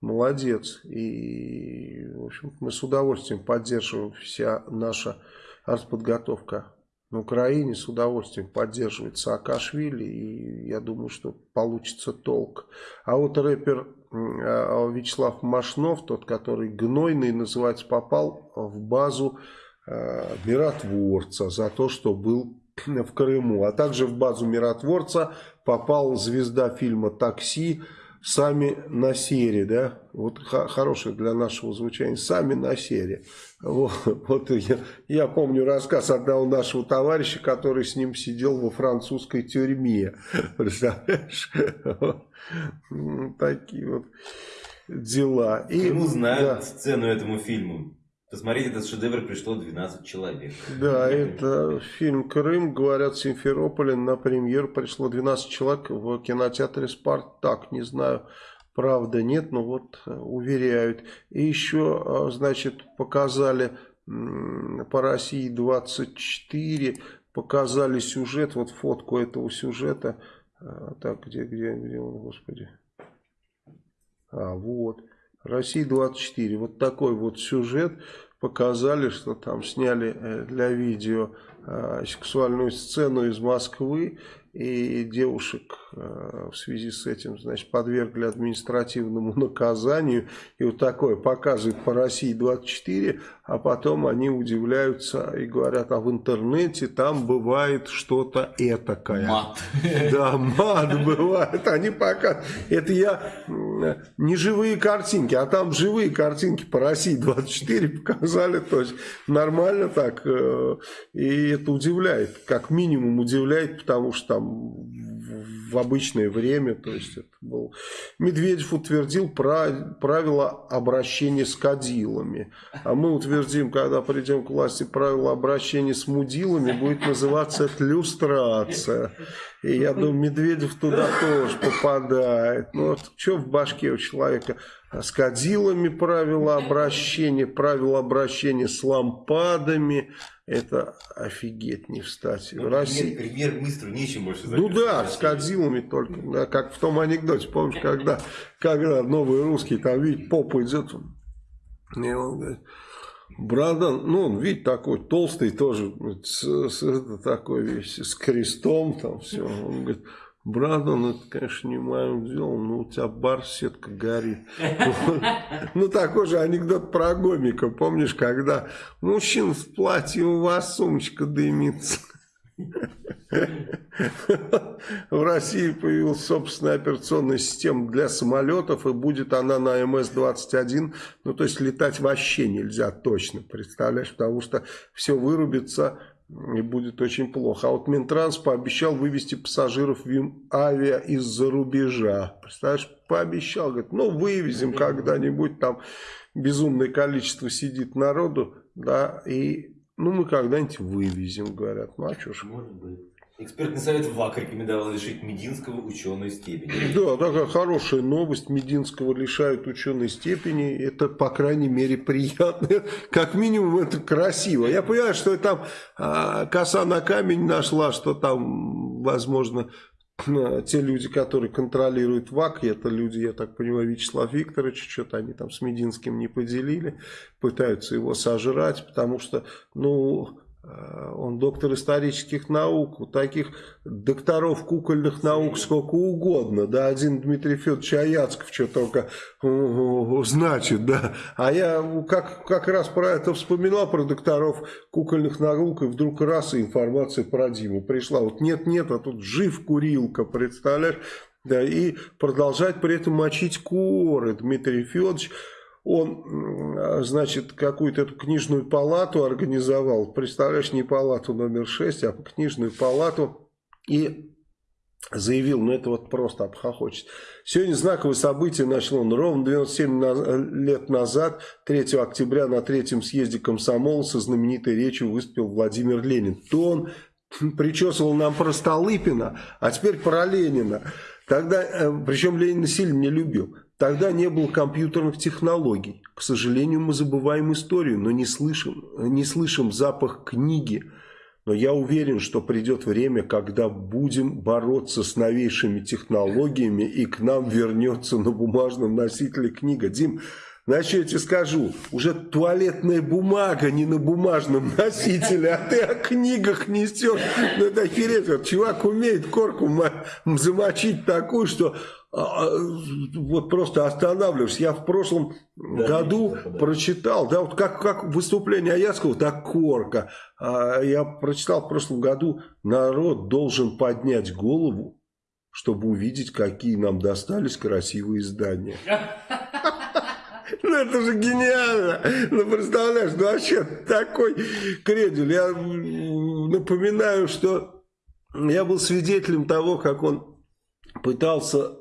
Молодец. И, в общем мы с удовольствием поддерживаем вся наша артподготовка на Украине с удовольствием поддерживает Саакашвили, и я думаю, что получится толк. А вот рэпер а, Вячеслав Машнов, тот, который гнойный, называется, попал в базу э, миротворца за то, что был в Крыму. А также в базу миротворца попал звезда фильма «Такси» сами на серии, да, вот хорошее для нашего звучания, сами на серии. Вот, вот я, я помню рассказ одного нашего товарища, который с ним сидел во французской тюрьме, представляешь, такие вот дела. И, Кому знают да. сцену этому фильму? Посмотреть этот шедевр пришло 12 человек. Да, это фильм «Крым». Говорят, в Симферополе на премьер пришло 12 человек в кинотеатре «Спартак». Не знаю, правда, нет, но вот э, уверяют. И еще, э, значит, показали по России 24, показали сюжет, вот фотку этого сюжета. Э, так, где, где, где он, господи? А, вот. Россия 24. Вот такой вот сюжет показали, что там сняли э, для видео э, сексуальную сцену из Москвы и девушек э, в связи с этим, значит, подвергли административному наказанию. И вот такое показывают по России 24, а потом они удивляются и говорят, а в интернете там бывает что-то этакое. Мат. Да, мат бывает. Они показывают. Это я не живые картинки, а там живые картинки по России 24 показали. То есть нормально так. Э, и это удивляет. Как минимум удивляет, потому что там в обычное время, то есть это был... Медведев утвердил правила обращения с кадилами, а мы утвердим, когда придем к власти, правила обращения с мудилами, будет называться это люстрация. И я думаю, Медведев туда тоже попадает. Ну вот что в башке у человека? С кадилами правила обращения, правила обращения с лампадами, это офигеть не встать. Ну, Россия... Премьер-министру нечем больше Ну да, с Кадзилами только. Да, как в том анекдоте, помнишь, когда, когда новый русский там, видит, попа идет, и он говорит, Брадан, ну, он, видите, такой толстый тоже, с, с, такой весь, с крестом там все. Он говорит, Брадон, это, конечно, не моим делом, но у тебя бар сетка горит. Ну, такой же анекдот про гомика. Помнишь, когда мужчина в платье, у вас сумочка дымится. В России появилась собственная операционная система для самолетов, и будет она на МС-21. Ну, то есть, летать вообще нельзя точно, представляешь, потому что все вырубится и будет очень плохо. А вот Минтранс пообещал вывести пассажиров авиа из-за рубежа. Представляешь, пообещал, говорит, ну вывезем когда-нибудь, там безумное количество сидит народу, да, и ну мы когда-нибудь вывезем, говорят. Ну а что ж. Может быть. Экспертный совет ВАК рекомендовал лишить Мединского ученой степени. Да, такая хорошая новость. Мединского лишают ученой степени. Это, по крайней мере, приятно. Как минимум, это красиво. Я понимаю, что там а, коса на камень нашла, что там, возможно, те люди, которые контролируют ВАК, это люди, я так понимаю, Вячеслав Викторович, что-то они там с Мединским не поделили, пытаются его сожрать, потому что, ну, Э, он доктор исторических наук, у таких докторов кукольных наук сколько угодно, да, один Дмитрий Федорович Аяцков что только значит, да, а я как, как раз про это вспоминал, про докторов кукольных наук, и вдруг раз и информация про Диму пришла, вот нет-нет, а тут жив курилка, представляешь, да, и продолжать при этом мочить коры Дмитрий Федорович, он, значит, какую-то эту книжную палату организовал, представляешь, не палату номер 6, а книжную палату, и заявил, ну это вот просто обхохочет. Сегодня знаковое событие начало он ровно 97 лет назад, 3 октября на третьем съезде комсомола со знаменитой речью выступил Владимир Ленин. То он причесывал нам про Столыпина, а теперь про Ленина. Тогда, э, причем Ленин сильно не любил. Тогда не было компьютерных технологий. К сожалению, мы забываем историю, но не слышим, не слышим запах книги. Но я уверен, что придет время, когда будем бороться с новейшими технологиями, и к нам вернется на бумажном носителе книга. Дим, Значит, я тебе скажу, уже туалетная бумага не на бумажном носителе, а ты о книгах несешь. Ну это охереть. Чувак умеет корку замочить такую, что вот просто останавливаешься. Я в прошлом да, году да. прочитал, да, вот как, как выступление Аяцкого, так корка. А, я прочитал в прошлом году, народ должен поднять голову чтобы увидеть, какие нам достались красивые здания. Ну это же гениально. Ну представляешь, ну вообще такой кредель. Я напоминаю, что я был свидетелем того, как он пытался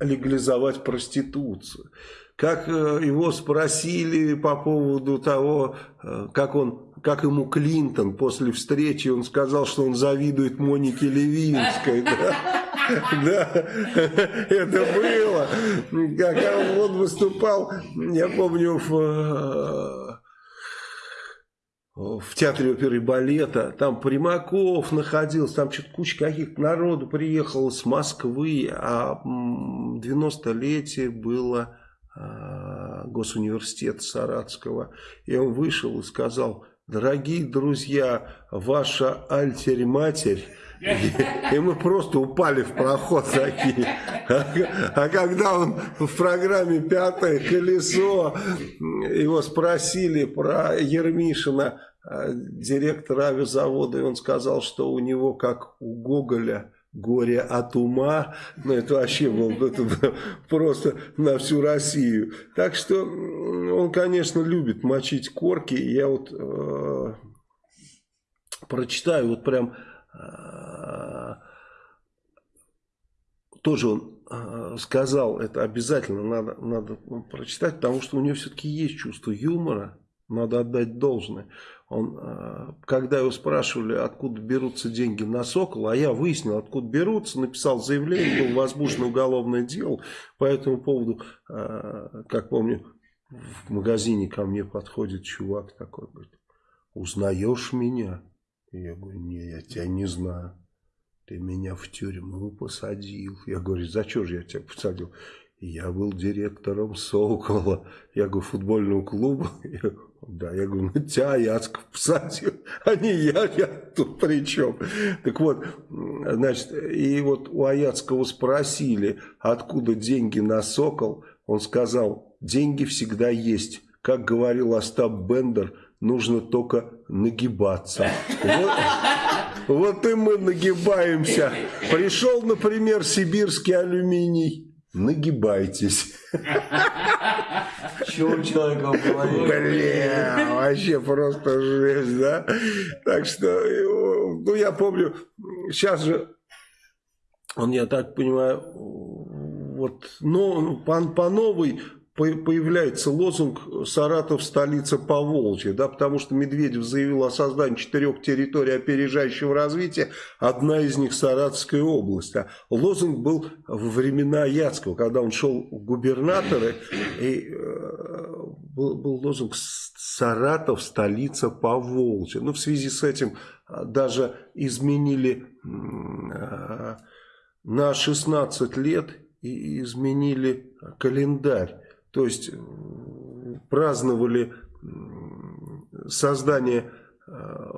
легализовать проституцию. Как э, его спросили по поводу того, э, как он как ему Клинтон после встречи, он сказал, что он завидует Монике Левинской. Да, это было. Как он выступал, я помню, в э, в театре оперы и балета, там Примаков находился, там что-то куча каких-то народу приехала с Москвы, а 90-летие было а, госуниверситета Саратского. И он вышел и сказал, дорогие друзья, ваша альтерь-матерь и мы просто упали в проход такие. А, а когда он в программе «Пятое колесо», его спросили про Ермишина, а, директора авиазавода, и он сказал, что у него, как у Гоголя, горе от ума, ну это вообще было просто на всю Россию. Так что он, конечно, любит мочить корки. Я вот э, прочитаю вот прям тоже он а, сказал, это обязательно надо, надо прочитать, потому что у него все-таки есть чувство юмора, надо отдать должное. Он, а, когда его спрашивали, откуда берутся деньги на Сокол, а я выяснил, откуда берутся, написал заявление, было возбуждено уголовное дело. По этому поводу, как помню, в магазине ко мне подходит чувак такой, говорит, узнаешь меня? Я говорю, не, я тебя не знаю. Ты меня в тюрьму посадил. Я говорю, за что же я тебя посадил? Я был директором Сокола. Я говорю, футбольного клуба. Да, я говорю, ну тебя Яцков посадил, а не я, я тут при чем? Так вот, значит, и вот у Аяцкого спросили, откуда деньги на Сокол. Он сказал, деньги всегда есть. Как говорил Остап Бендер, нужно только нагибаться. Вот, вот и мы нагибаемся. Пришел, например, сибирский алюминий. Нагибайтесь. У человека в голове? Бля, вообще просто жесть, да? Так что, ну я помню, сейчас же, он, я так понимаю, вот, но по, по новой появляется лозунг «Саратов – столица Поволжья», да, потому что Медведев заявил о создании четырех территорий опережающего развития, одна из них – Саратовская область. А лозунг был во времена Яцкого, когда он шел в губернаторы, и э, был, был лозунг «Саратов – столица Поволжья». Ну, в связи с этим а, даже изменили э, на 16 лет и изменили календарь. То есть праздновали создание э,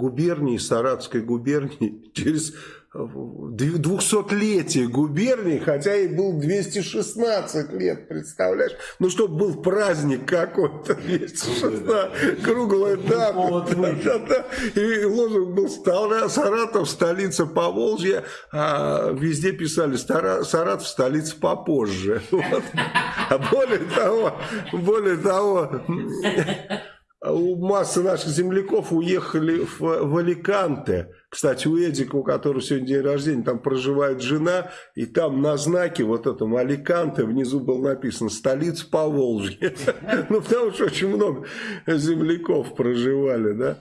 губернии, Саратской губернии через 200-летие губернии, хотя и был 216 лет, представляешь? Ну, чтобы был праздник какой-то, 216, круглая дата. Да, да, И лозунг был Саратов, столица Поволжья, а везде писали Саратов, столица попозже. Вот. А более того, более того, у массы наших земляков уехали в, в Аликанте. Кстати, у Эдика, у которого сегодня день рождения, там проживает жена, и там на знаке вот этом Аликанте внизу было написано «Столица Поволжья». Ну, потому что очень много земляков проживали, да.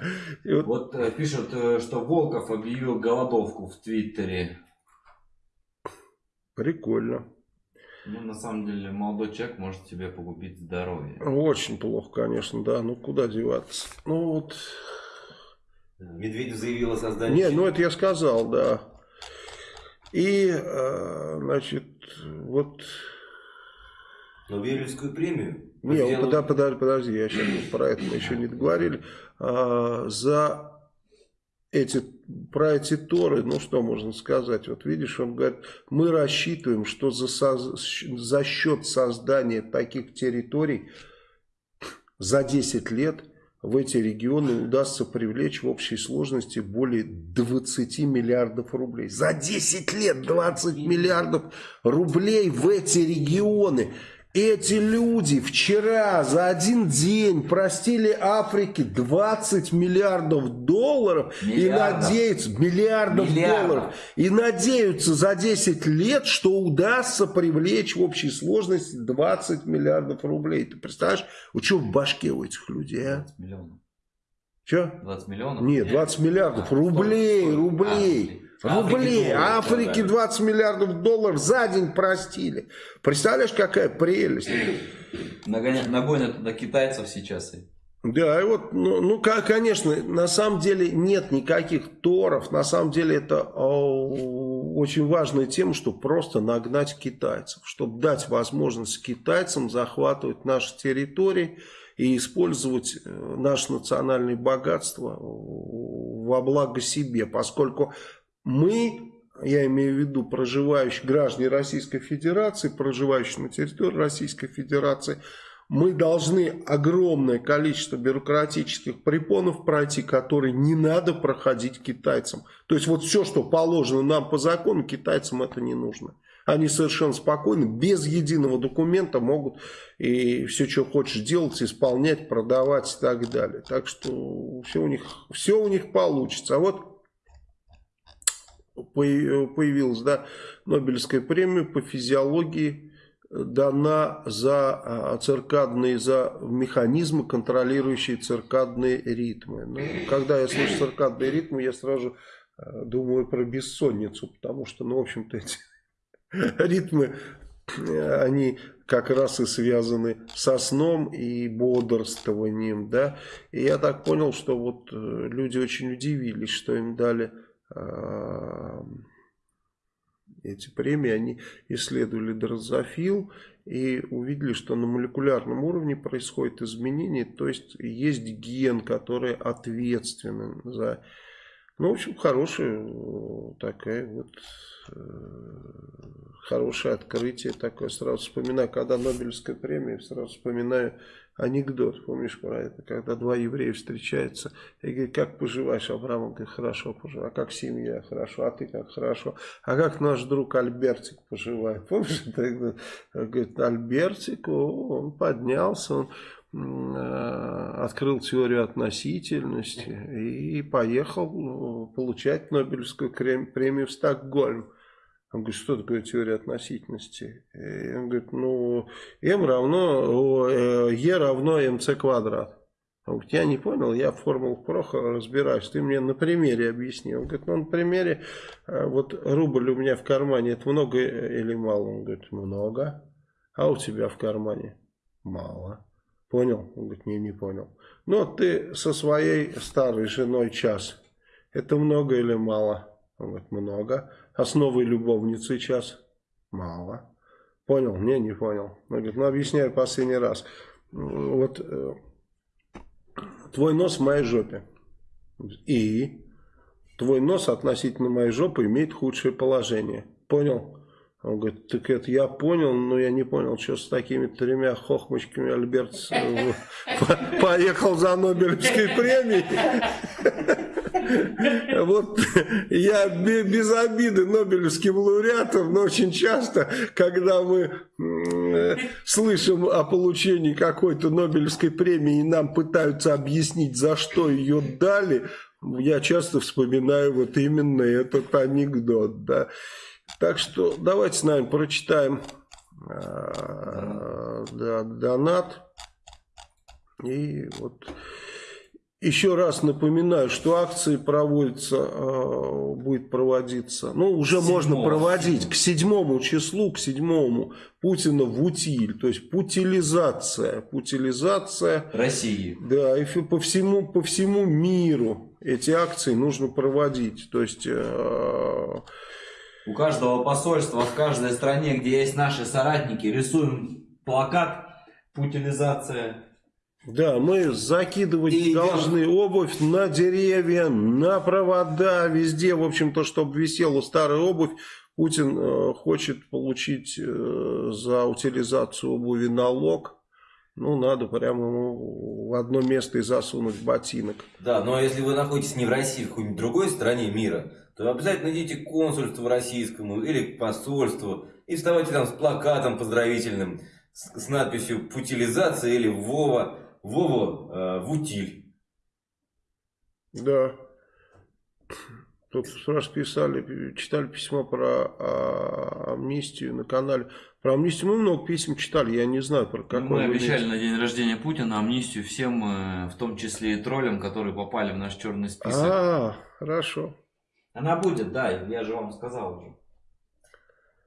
Вот э, пишут, э, что Волков объявил голодовку в Твиттере. Прикольно. Ну, на самом деле, молодой человек может тебе погубить здоровье. Очень плохо, конечно, да. Ну, куда деваться? Ну, вот... Медведев заявил о создании... Не, ну, это я сказал, да. И, э, значит, вот... Нобелевскую премию? Не, сделал... подожди, подожди, подожди, я сейчас про это мы еще не договорили. А, за эти, про эти Торы, ну что можно сказать, вот видишь, он говорит, мы рассчитываем, что за, за счет создания таких территорий за 10 лет в эти регионы удастся привлечь в общей сложности более 20 миллиардов рублей. За 10 лет 20 миллиардов рублей в эти регионы. Эти люди вчера за один день простили Африке 20 миллиардов долларов миллиардов. и надеются миллиардов, миллиардов долларов и надеются за 10 лет, что удастся привлечь в общей сложности 20 миллиардов рублей. Ты представляешь, вот что в башке у этих людей, а? 20 миллионов. Что? 20 миллионов? Нет, 20 миллиардов а, рублей, стой, рублей. А, Рублей. Африке 20 миллиардов долларов за день простили. Представляешь, какая прелесть. Нагонят туда китайцев сейчас. Да, и вот, ну, ну, конечно, на самом деле нет никаких торов. На самом деле это о, очень важная тема, чтобы просто нагнать китайцев. Чтобы дать возможность китайцам захватывать наши территории и использовать э, наше национальное богатство во благо себе. Поскольку мы, я имею в виду проживающие граждане Российской Федерации, проживающие на территории Российской Федерации, мы должны огромное количество бюрократических препонов пройти, которые не надо проходить китайцам. То есть вот все, что положено нам по закону, китайцам это не нужно. Они совершенно спокойно, без единого документа могут и все, что хочешь делать, исполнять, продавать и так далее. Так что все у них, все у них получится. А вот появилась да, Нобелевская премия по физиологии дана за а, циркадные, за механизмы, контролирующие циркадные ритмы. Ну, когда я слышу циркадные ритмы, я сразу а, думаю про бессонницу, потому что, ну, в общем-то, эти ритмы, они как раз и связаны со сном и бодрствованием, да, и я так понял, что вот э, люди очень удивились, что им дали эти премии, они исследовали дрозофил и увидели, что на молекулярном уровне происходит изменение, то есть есть ген, который ответственен за... Ну, в общем, хорошая такая вот э, хорошее открытие такое. Сразу вспоминаю, когда Нобелевская премия, сразу вспоминаю анекдот, помнишь про это, когда два еврея встречаются, и говорят, как поживаешь, Авраам, он говорит, хорошо поживаю, а как семья, хорошо, а ты как, хорошо, а как наш друг Альбертик поживает, помнишь, это, говорит, Альбертик, он поднялся, он э, открыл теорию относительности и поехал э, получать Нобелевскую премию в Стокгольм. Он говорит, что такое теория относительности? И он говорит, ну, m равно, e равно mc квадрат. Он говорит, я не понял, я в формулах Проха разбираюсь, ты мне на примере объясни. Он говорит, ну, на примере, э, вот рубль у меня в кармане, это много или мало? Он говорит, много. А у тебя в кармане? Мало. Понял? Он говорит, не, не понял. Ну, ты со своей старой женой час. Это много или мало? Он говорит, много. А с новой любовницей час? Мало. Понял? Не, не понял. Он говорит, ну объясняю последний раз. Вот э, твой нос в моей жопе. И твой нос относительно моей жопы имеет худшее положение. Понял? Он говорит, так это я понял, но я не понял, что с такими тремя хохмочками Альберт э, поехал за Нобелевской премией. Вот я без обиды Нобелевским лауреатам, но очень часто, когда мы слышим о получении какой-то Нобелевской премии и нам пытаются объяснить, за что ее дали, я часто вспоминаю вот именно этот анекдот. Да. Так что давайте с нами прочитаем э, да, донат. И вот еще раз напоминаю, что акции проводятся, э, будет проводиться, ну уже Седьмого. можно проводить к седьмому числу, к седьмому Путина в утиль, то есть путилизация, путилизация России. Да, и по всему, по всему миру эти акции нужно проводить, то есть... Э, у каждого посольства в каждой стране, где есть наши соратники, рисуем плакат «Путилизация». Да, мы закидывать и должны идем. обувь на деревья, на провода, везде, в общем-то, чтобы висела старая обувь. Путин э, хочет получить э, за утилизацию обуви налог ну, надо прямо в одно место и засунуть ботинок. Да, но если вы находитесь не в России, а в какой-нибудь другой стране мира, то обязательно идите к консульству российскому или к посольству и вставайте там с плакатом поздравительным с, с надписью «Путилизация» или «Вова», «Вова э, в утиль». Да. Тут раз писали, читали письмо про а, амнистию на канале. Про амнистию мы много писем читали, я не знаю про какой. Мы обещали на день рождения Путина амнистию всем, э, в том числе и троллям, которые попали в наш черный список. А, хорошо. Она будет, да, я же вам сказал уже.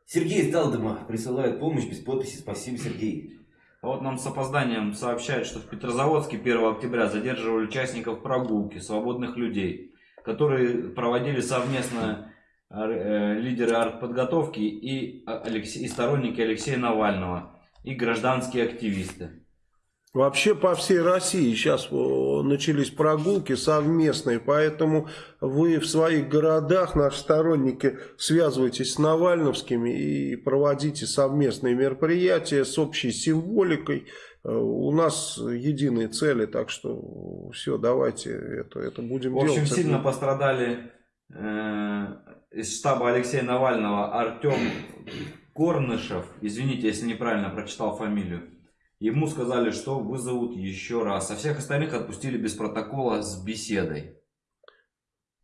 Сергей из Талдома присылает помощь без подписи. Спасибо, Сергей. Вот нам с опозданием сообщают, что в Петрозаводске 1 октября задерживали участников прогулки, свободных людей, которые проводили совместно э, лидеры артподготовки и, Алексей, и сторонники Алексея Навального, и гражданские активисты. Вообще по всей России сейчас начались прогулки совместные, поэтому вы в своих городах, наши сторонники, связывайтесь с Навальновскими и проводите совместные мероприятия с общей символикой. Э, у нас единые цели, так что все, давайте это, это будем делать. В общем, делать. сильно пострадали э, из штаба Алексея Навального Артем Корнышев, извините, если неправильно прочитал фамилию. Ему сказали, что вызовут еще раз. А всех остальных отпустили без протокола с беседой.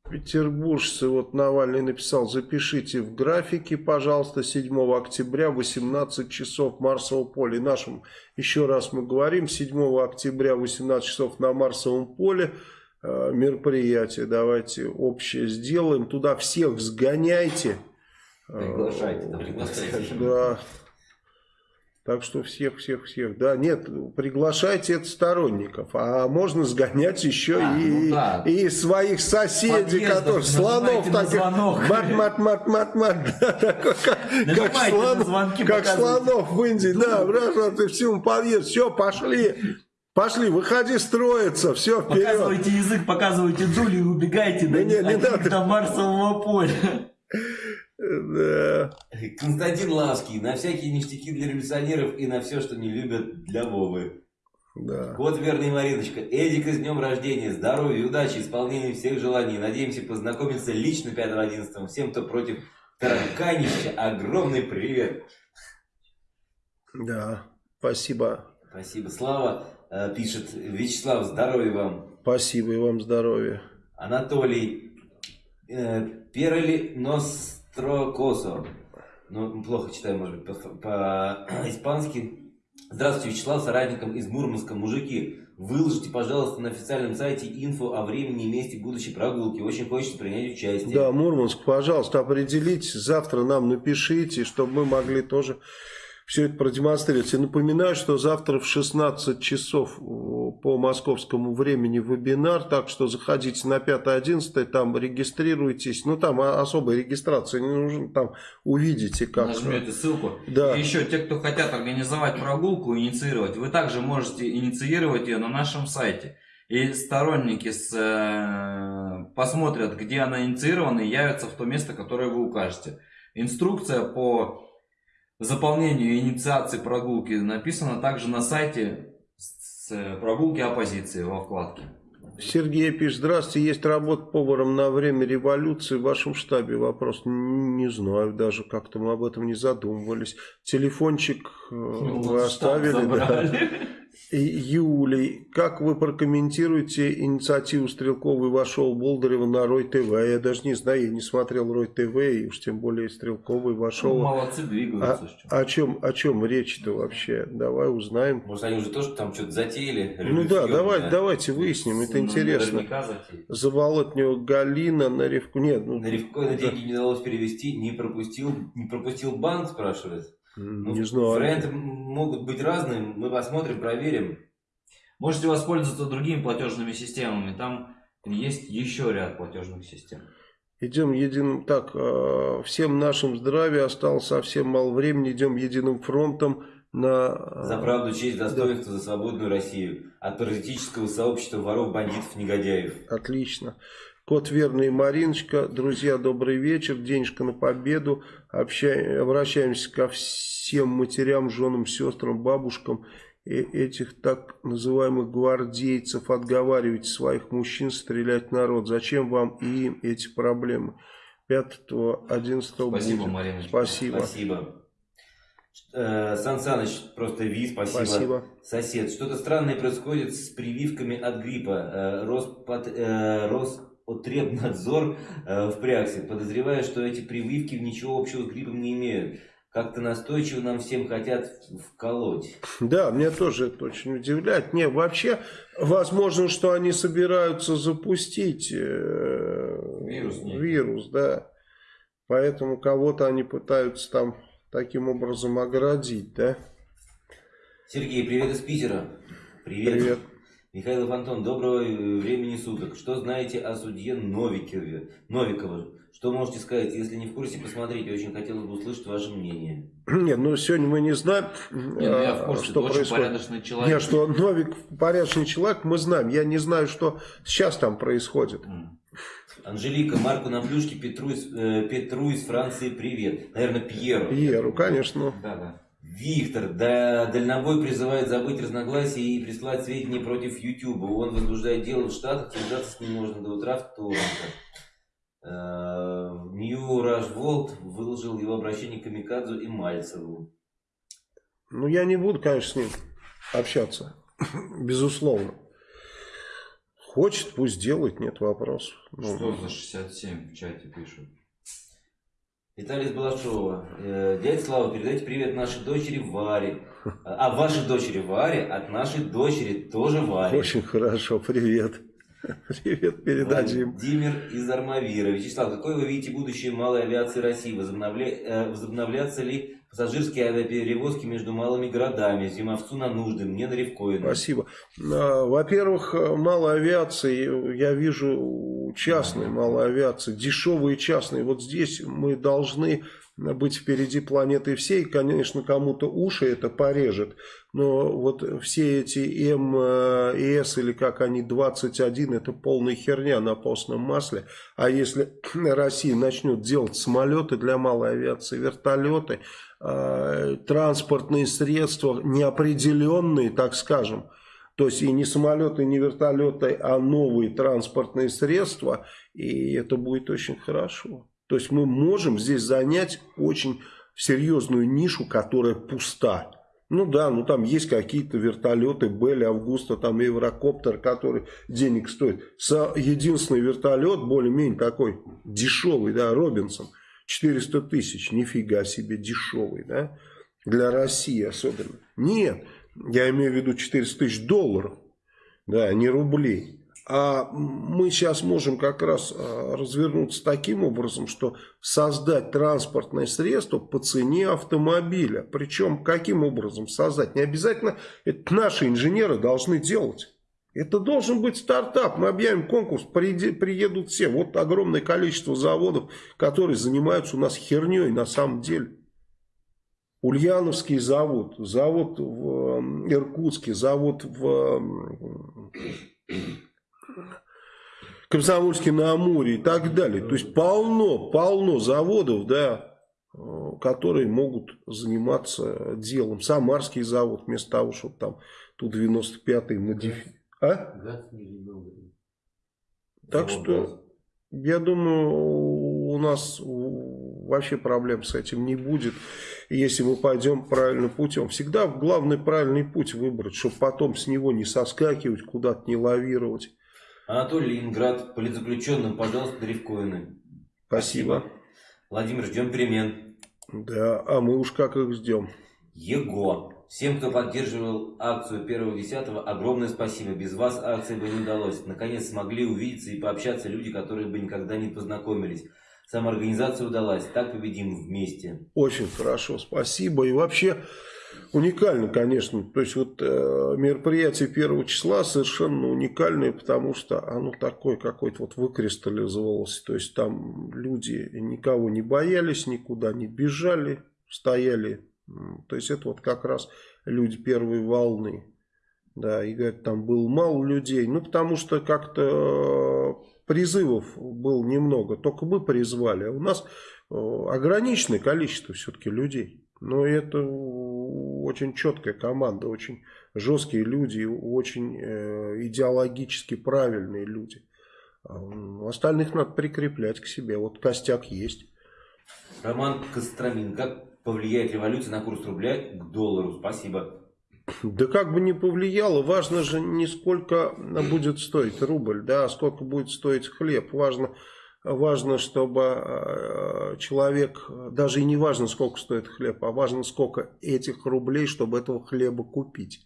Петербуржцы, вот Навальный написал, запишите в графике, пожалуйста, 7 октября, 18 часов Марсово поле. Нашим, еще раз мы говорим, 7 октября, 18 часов на Марсовом поле э, мероприятие. Давайте общее сделаем. Туда всех сгоняйте. Приглашайте, да, приглашайте. Да. Так что всех, всех, всех. Да, нет, приглашайте это сторонников. А можно сгонять еще а, и, ну да. и своих соседей, которые слонов так мат, мат, мат, мат, мат. Как, слон, как слонов в Индии. Да, браша, ты всему подъезд. Все, пошли. Пошли, выходи строиться, все, вперед. Показывайте язык, показывайте Джули и убегайте да, не, не надо. до Марсового поля. Да. Константин Лавский. На всякие ништяки для революционеров и на все, что не любят для Вовы. Да. Кот верный Мариночка. Эдик, с днем рождения. Здоровья, удачи, исполнения всех желаний. Надеемся познакомиться лично 5-11. Всем, кто против тараканища, огромный привет. Да, спасибо. Спасибо. Слава э, пишет. Вячеслав, здоровья вам. Спасибо и вам здоровья. Анатолий. Э, Перли нос Строкосо. Ну, плохо читаю, может быть, по-испански. По Здравствуйте, Вячеслав, соратникам из Мурманска. Мужики, выложите, пожалуйста, на официальном сайте инфо о времени и месте будущей прогулки. Очень хочется принять участие. Да, Мурманск, пожалуйста, определитесь. Завтра нам напишите, чтобы мы могли тоже все это продемонстрировать. И напоминаю, что завтра в 16 часов по московскому времени вебинар, так что заходите на 5-11, там регистрируйтесь. Ну, там особой регистрации не нужно, там увидите как. Нажмете ссылку. Да. И еще те, кто хотят организовать прогулку, инициировать, вы также можете инициировать ее на нашем сайте. И сторонники с, э, посмотрят, где она инициирована и явятся в то место, которое вы укажете. Инструкция по заполнению и инициации прогулки написано также на сайте с прогулки оппозиции во вкладке. Сергей пишет, здравствуйте, есть работа поваром на время революции в вашем штабе? Вопрос, не знаю даже, как-то мы об этом не задумывались. Телефончик э, ну, вы оставили, да. Юлий, как вы прокомментируете инициативу Стрелкова и вошел Болдырева на Рой ТВ? Я даже не знаю, я не смотрел Рой ТВ, и уж тем более Стрелковый вошел. Ну, молодцы, двигаются. А, о чем, о чем речь-то вообще? Давай узнаем. Может, они уже тоже там что-то затеяли? Ну да, давай, да? давайте выясним, это ну, интересно. Заболотнего Галина на Ревку. Нет, ну, на Ревку на деньги не удалось перевести, не пропустил, не пропустил банк, спрашивает. Ну, не знаю. Варианты могут быть разные, мы посмотрим, проверим. Можете воспользоваться другими платежными системами, там есть еще ряд платежных систем. Идем единым, так, э, всем нашим здравия, осталось совсем мало времени, идем единым фронтом на... Э, за правду, честь, достоинство, да. за свободную Россию. От паразитического сообщества воров, бандитов, негодяев. Отлично. Кот Верный Мариночка. Друзья, добрый вечер. Денежка на победу. Общаем, обращаемся ко всем матерям, женам, сестрам, бабушкам этих так называемых гвардейцев отговаривать своих мужчин стрелять в народ. Зачем вам и им эти проблемы? 5-11 Спасибо, будет. Марина. Спасибо. Спасибо. Э, Сан Саныч, просто Ви, спасибо. Спасибо. Сосед, что-то странное происходит с прививками от гриппа. Э, Роспод, Роспотребнадзор э, впрягся, подозревая, что эти прививки ничего общего с гриппом не имеют. Как-то настойчиво нам всем хотят вколоть. Да, меня тоже это очень удивляет. Не, вообще, возможно, что они собираются запустить э, вирус, вирус, да. Поэтому кого-то они пытаются там таким образом оградить, да? Сергей, привет из Питера. Привет. Привет. Михаил Антон, доброго времени суток. Что знаете о судье Новикове, Новикове? Что можете сказать? Если не в курсе, посмотрите. Очень хотелось бы услышать ваше мнение. Нет, ну сегодня мы не знаем, не, ну, я в курсе, что происходит. порядочный человек. Нет, что Новик порядочный человек, мы знаем. Я не знаю, что сейчас там происходит. Анжелика, Марку на плюшке, Петру из, э, Петру из Франции, привет. Наверное, Пьеру. Пьеру, конечно. Да, да. Виктор, да, дальнобой призывает забыть разногласия и прислать сведения против YouTube. Он возбуждает дело в Штатах, связаться с ним можно до утра вторника. Нью Раш Волт выложил его обращение к Камикадзу и Мальцеву. Ну, я не буду, конечно, с ним общаться. Безусловно. Хочет, пусть делает, нет вопросов. Ну, Что за 67 в чате пишут? Виталий Балашова. Э, дядя Слава, передайте привет нашей дочери Варе. А вашей дочери Варе от нашей дочери тоже Варе. Очень хорошо, привет. Привет передадим. Владимир из Армавира. Вячеслав, какое вы видите будущее малой авиации России? Возобновля... Э, возобновлятся ли пассажирские авиаперевозки между малыми городами? Зимовцу на нужды, мне на Ревкоина. Спасибо. А, во-первых, малая авиация, я вижу частной малой авиации, дешевые частные. Вот здесь мы должны быть впереди планеты всей. Конечно, кому-то уши это порежет, но вот все эти МС или как они 21, это полная херня на постном масле. А если Россия начнет делать самолеты для малой авиации, вертолеты, э, транспортные средства неопределенные, так скажем, то есть и не самолеты, не вертолеты, а новые транспортные средства, и это будет очень хорошо. То есть мы можем здесь занять очень серьезную нишу, которая пуста. Ну да, ну там есть какие-то вертолеты, Белли, Августа, там Еврокоптер, который денег стоит. Единственный вертолет, более-менее такой дешевый, да, Робинсон, 400 тысяч, нифига себе дешевый, да, для России особенно. Нет, я имею в виду 400 тысяч долларов, да, не рублей. А мы сейчас можем как раз а, развернуться таким образом, что создать транспортное средство по цене автомобиля. Причем каким образом создать? Не обязательно это наши инженеры должны делать. Это должен быть стартап. Мы объявим конкурс, приедут все. Вот огромное количество заводов, которые занимаются у нас херней на самом деле. Ульяновский завод, завод в Иркутске, завод в Комсомольский на Амуре и так далее. То есть полно, полно заводов, да, которые могут заниматься делом. Самарский завод, вместо того, чтобы там ту 95-й модифицировать. А? Так что, я думаю, у нас вообще проблем с этим не будет, если мы пойдем правильным путем. Всегда главный правильный путь выбрать, чтобы потом с него не соскакивать, куда-то не лавировать. Анатолий Ленинград, политзаключенным, пожалуйста, древкоины. Спасибо. Владимир, ждем перемен. Да, а мы уж как их ждем. Его. Всем, кто поддерживал акцию 1.10, огромное спасибо. Без вас акция бы не удалось. Наконец смогли увидеться и пообщаться люди, которые бы никогда не познакомились. Самоорганизация удалась. Так победим вместе. Очень хорошо, спасибо. И вообще уникально, конечно. То есть вот э, мероприятие первого числа совершенно уникальное, потому что оно такое какое-то вот выкристаллизовалось. То есть там люди никого не боялись, никуда не бежали, стояли. То есть это вот как раз люди первой волны. Да, и говорят, там было мало людей. Ну, потому что как-то призывов было немного. Только мы призвали. А у нас э, ограниченное количество все-таки людей. Но это очень четкая команда, очень жесткие люди, очень э, идеологически правильные люди. А остальных надо прикреплять к себе. Вот костяк есть. Роман Костромин. Как повлияет революция на курс рубля к доллару? Спасибо. Да как бы не повлияло, важно же не сколько будет стоить рубль, да, а сколько будет стоить хлеб. Важно, важно, чтобы э, человек, даже и не важно, сколько стоит хлеб, а важно, сколько этих рублей, чтобы этого хлеба купить.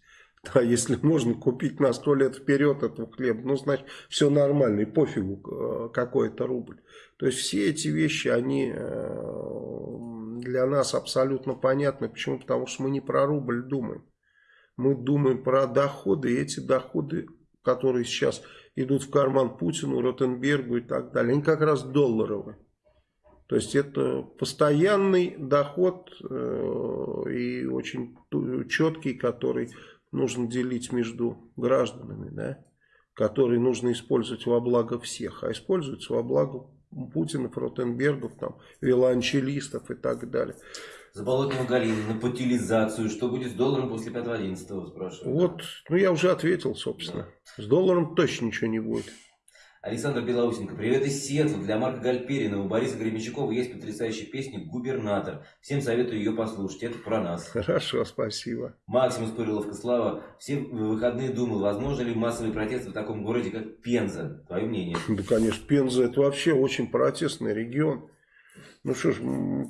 Да, если можно купить на сто лет вперед этого хлеба, ну, значит, все нормально, и пофигу, э, какой это рубль. То есть, все эти вещи, они э, для нас абсолютно понятны. Почему? Потому что мы не про рубль думаем. Мы думаем про доходы, и эти доходы, которые сейчас идут в карман Путину, Ротенбергу и так далее, они как раз долларовые. То есть это постоянный доход э, и очень четкий, который нужно делить между гражданами, да, которые нужно использовать во благо всех, а используются во благо Путина, Ротенбергов, там, виолончелистов и так далее. Заболотного Галина, на путилизацию. Что будет с долларом после 5.11, спрашивают. Вот, ну я уже ответил, собственно. Да. С долларом точно ничего не будет. Александр Белоусенко. Привет из Сиэтла. Для Марка Гальперина у Бориса Гребенщикова есть потрясающая песня «Губернатор». Всем советую ее послушать. Это про нас. Хорошо, спасибо. Максимус Пыриловка. Слава. Все выходные думал, возможно ли массовые протесты в таком городе, как Пенза? Твое мнение? Да, конечно. Пенза это вообще очень протестный регион. Ну что ж,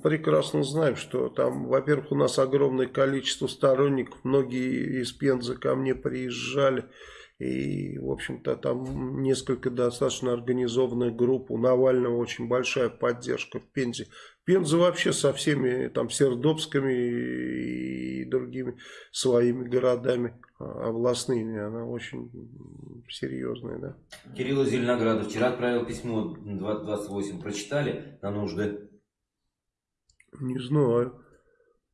прекрасно знаем, что там, во-первых, у нас огромное количество сторонников. Многие из Пензы ко мне приезжали. И, в общем-то, там несколько достаточно организованная группа. У Навального очень большая поддержка в Пензе. Пенза вообще со всеми там Сердобскими и другими своими городами а, областными, она очень серьезная, да. Кирилл Зеленоградов вчера отправил письмо 2028. Прочитали на нужды? Не знаю.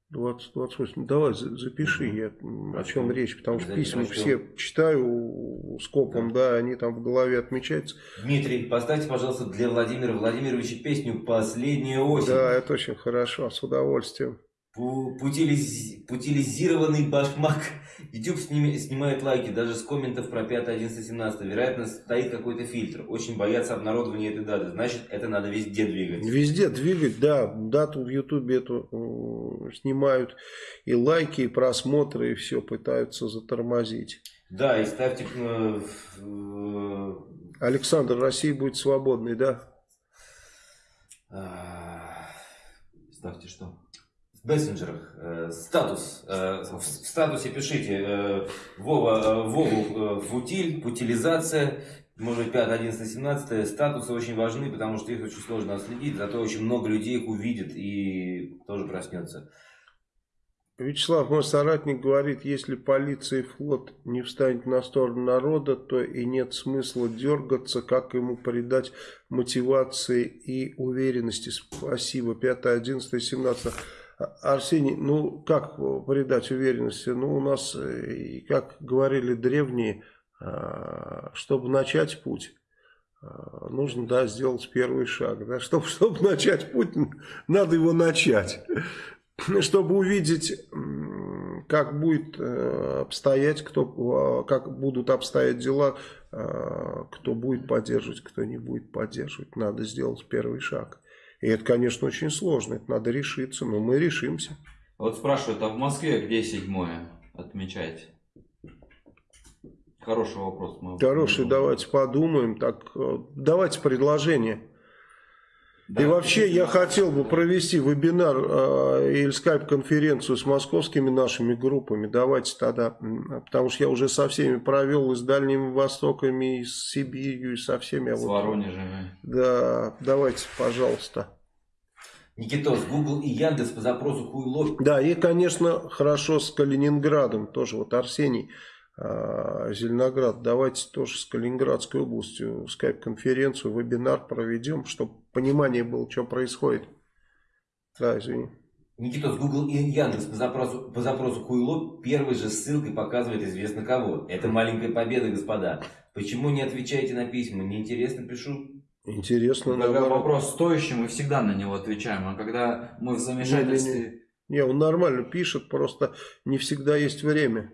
20, 28. Давай запиши, я, о чем речь, потому что письма все читаю скопом, да. да, они там в голове отмечаются. Дмитрий, поставьте, пожалуйста, для Владимира Владимировича песню «Последняя осень». Да, это очень хорошо, с удовольствием. Путилиз... Путилизированный башмак. YouTube сним... снимает лайки даже с комментов про 5, 11, 17. Вероятно, стоит какой-то фильтр. Очень боятся обнародования этой даты. Значит, это надо везде двигать. Везде двигать, да. Дату в YouTube эту снимают. И лайки, и просмотры, и все пытаются затормозить. Да, и ставьте... Э, э... Александр, Россия будет свободной, да? А, ставьте что? В мессенджерах э, статус, э, в статусе пишите э, Вова, э, Вову э, футиль, футилизация, может быть 5, 11, 17, статусы очень важны, потому что их очень сложно отследить, зато очень много людей их увидит и тоже проснется. Вячеслав, мой соратник говорит, если полиция и флот не встанет на сторону народа, то и нет смысла дергаться, как ему придать мотивации и уверенности. Спасибо. 5, 11, 17. Арсений, ну как придать уверенности? Ну у нас, э, как говорили древние, а, чтобы начать путь, а, нужно да, сделать первый шаг. Да? Чтобы, чтобы начать путь, надо его начать. Чтобы увидеть, как будет э, обстоять, кто, как будут обстоять дела, а, кто будет поддерживать, кто не будет поддерживать. Надо сделать первый шаг. И это, конечно, очень сложно, это надо решиться, но мы решимся. Вот спрашивают, а в Москве где седьмое отмечаете? Хороший вопрос. Мы Хороший, давайте подумаем. Так, э, давайте предложение. Да, и вообще я хотел бы провести вебинар э, или скайп-конференцию с московскими нашими группами. Давайте тогда, потому что я уже со всеми провел и с Дальним Востоком, и с Сибирью, и со всеми. А с вот, Воронежем. Да, давайте, пожалуйста. Никитос, Google и Яндекс по запросу хуйло. Да, и, конечно, хорошо с Калининградом тоже. Вот Арсений а, Зеленоград, давайте тоже с Калининградской областью скайп-конференцию, вебинар проведем, чтобы понимание было, что происходит. Да, извини. Никита, Google и Яндекс по запросу, по запросу Хуйло первой же ссылкой показывает известно кого. Это маленькая победа, господа. Почему не отвечаете на письма? Неинтересно пишу. Интересно, Когда наоборот. вопрос стоящий, мы всегда на него отвечаем. А когда мы в замешательстве... Не, он нормально пишет, просто не всегда есть время.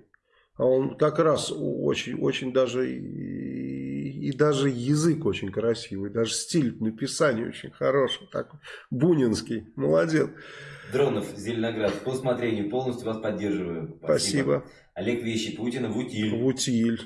А он как раз очень, очень даже и, даже язык очень красивый, даже стиль написания очень хороший, такой бунинский, молодец. Дронов, Зеленоград, по усмотрению полностью вас поддерживаю. Спасибо. Спасибо. Олег Вещи, Путина в утиль. В утиль.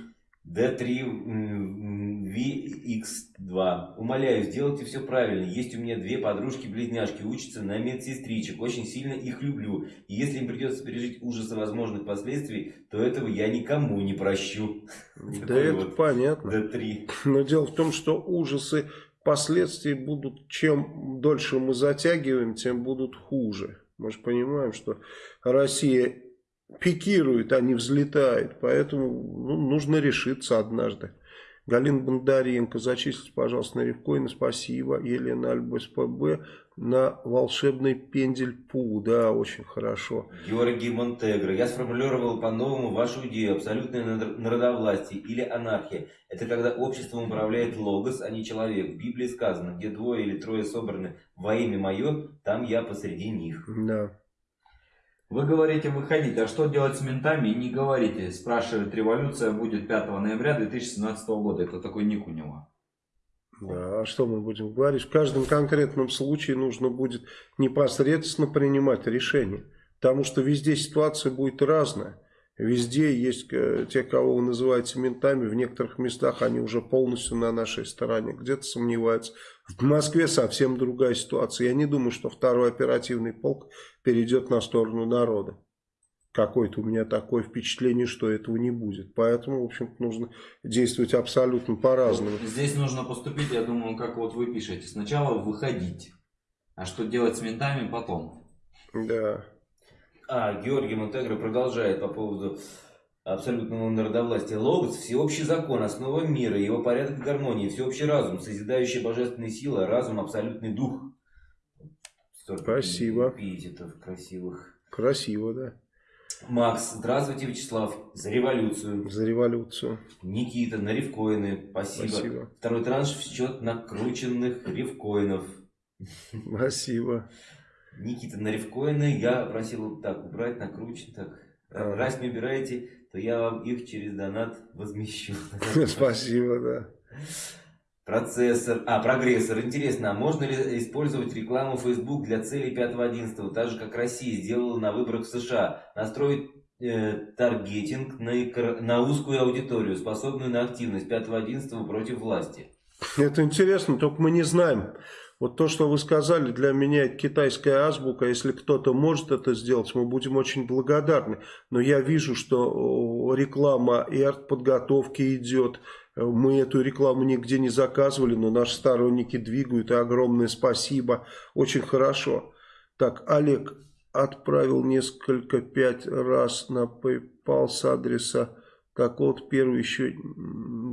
D3VX2. Умоляю, сделайте все правильно. Есть у меня две подружки-близняшки, учатся на медсестричек. Очень сильно их люблю. И если им придется пережить ужасы возможных последствий, то этого я никому не прощу. Да это вот понятно. D3. Но дело в том, что ужасы последствий будут, чем дольше мы затягиваем, тем будут хуже. Мы же понимаем, что Россия пикирует, а не взлетает. Поэтому ну, нужно решиться однажды. Галина Бондаренко, зачислите, пожалуйста, на рифкоины, спасибо. Елена Альба СПБ на волшебный пендель ПУ, да, очень хорошо. Георгий Монтегро, я сформулировал по-новому вашу идею, абсолютное народовластие или анархия. Это когда обществом управляет логос, а не человек. В Библии сказано, где двое или трое собраны во имя мое, там я посреди них. Да. Вы говорите выходить, а что делать с ментами? Не говорите. Спрашивает, революция будет 5 ноября 2017 года. Это такой ник у него. Да, а что мы будем говорить? В каждом конкретном случае нужно будет непосредственно принимать решение. Потому что везде ситуация будет разная. Везде есть э, те, кого вы называете ментами, в некоторых местах они уже полностью на нашей стороне, где-то сомневаются. В Москве совсем другая ситуация. Я не думаю, что второй оперативный полк перейдет на сторону народа. Какое-то у меня такое впечатление, что этого не будет. Поэтому, в общем-то, нужно действовать абсолютно по-разному. Здесь нужно поступить, я думаю, как вот вы пишете. Сначала выходить. А что делать с ментами потом? Да. А, Георгий Монтегро продолжает по поводу абсолютного народовластия. Логос – всеобщий закон, основа мира, его порядок и гармонии, всеобщий разум, созидающая божественная сила, разум – абсолютный дух. Столько Спасибо. Эпитетов красивых. Красиво, да. Макс, здравствуйте, Вячеслав, за революцию. За революцию. Никита, на ревкоины, спасибо. спасибо. Второй транш в счет накрученных ревкоинов. Спасибо. Никита на рифкоины я просил так убрать, накручен, так. А. Раз не убираете, то я вам их через донат возмещу. Спасибо, да. Процессор, а, прогрессор. Интересно, а можно ли использовать рекламу Facebook для целей 5.11, так же, как Россия сделала на выборах в США? Настроить э, таргетинг на, на узкую аудиторию, способную на активность 5.11 против власти. Это интересно, только мы не знаем, вот то, что вы сказали, для меня китайская азбука. Если кто-то может это сделать, мы будем очень благодарны. Но я вижу, что реклама и артподготовки идет. Мы эту рекламу нигде не заказывали, но наши сторонники двигают. И огромное спасибо. Очень хорошо. Так, Олег отправил несколько, пять раз на PayPal с адреса так вот, первый еще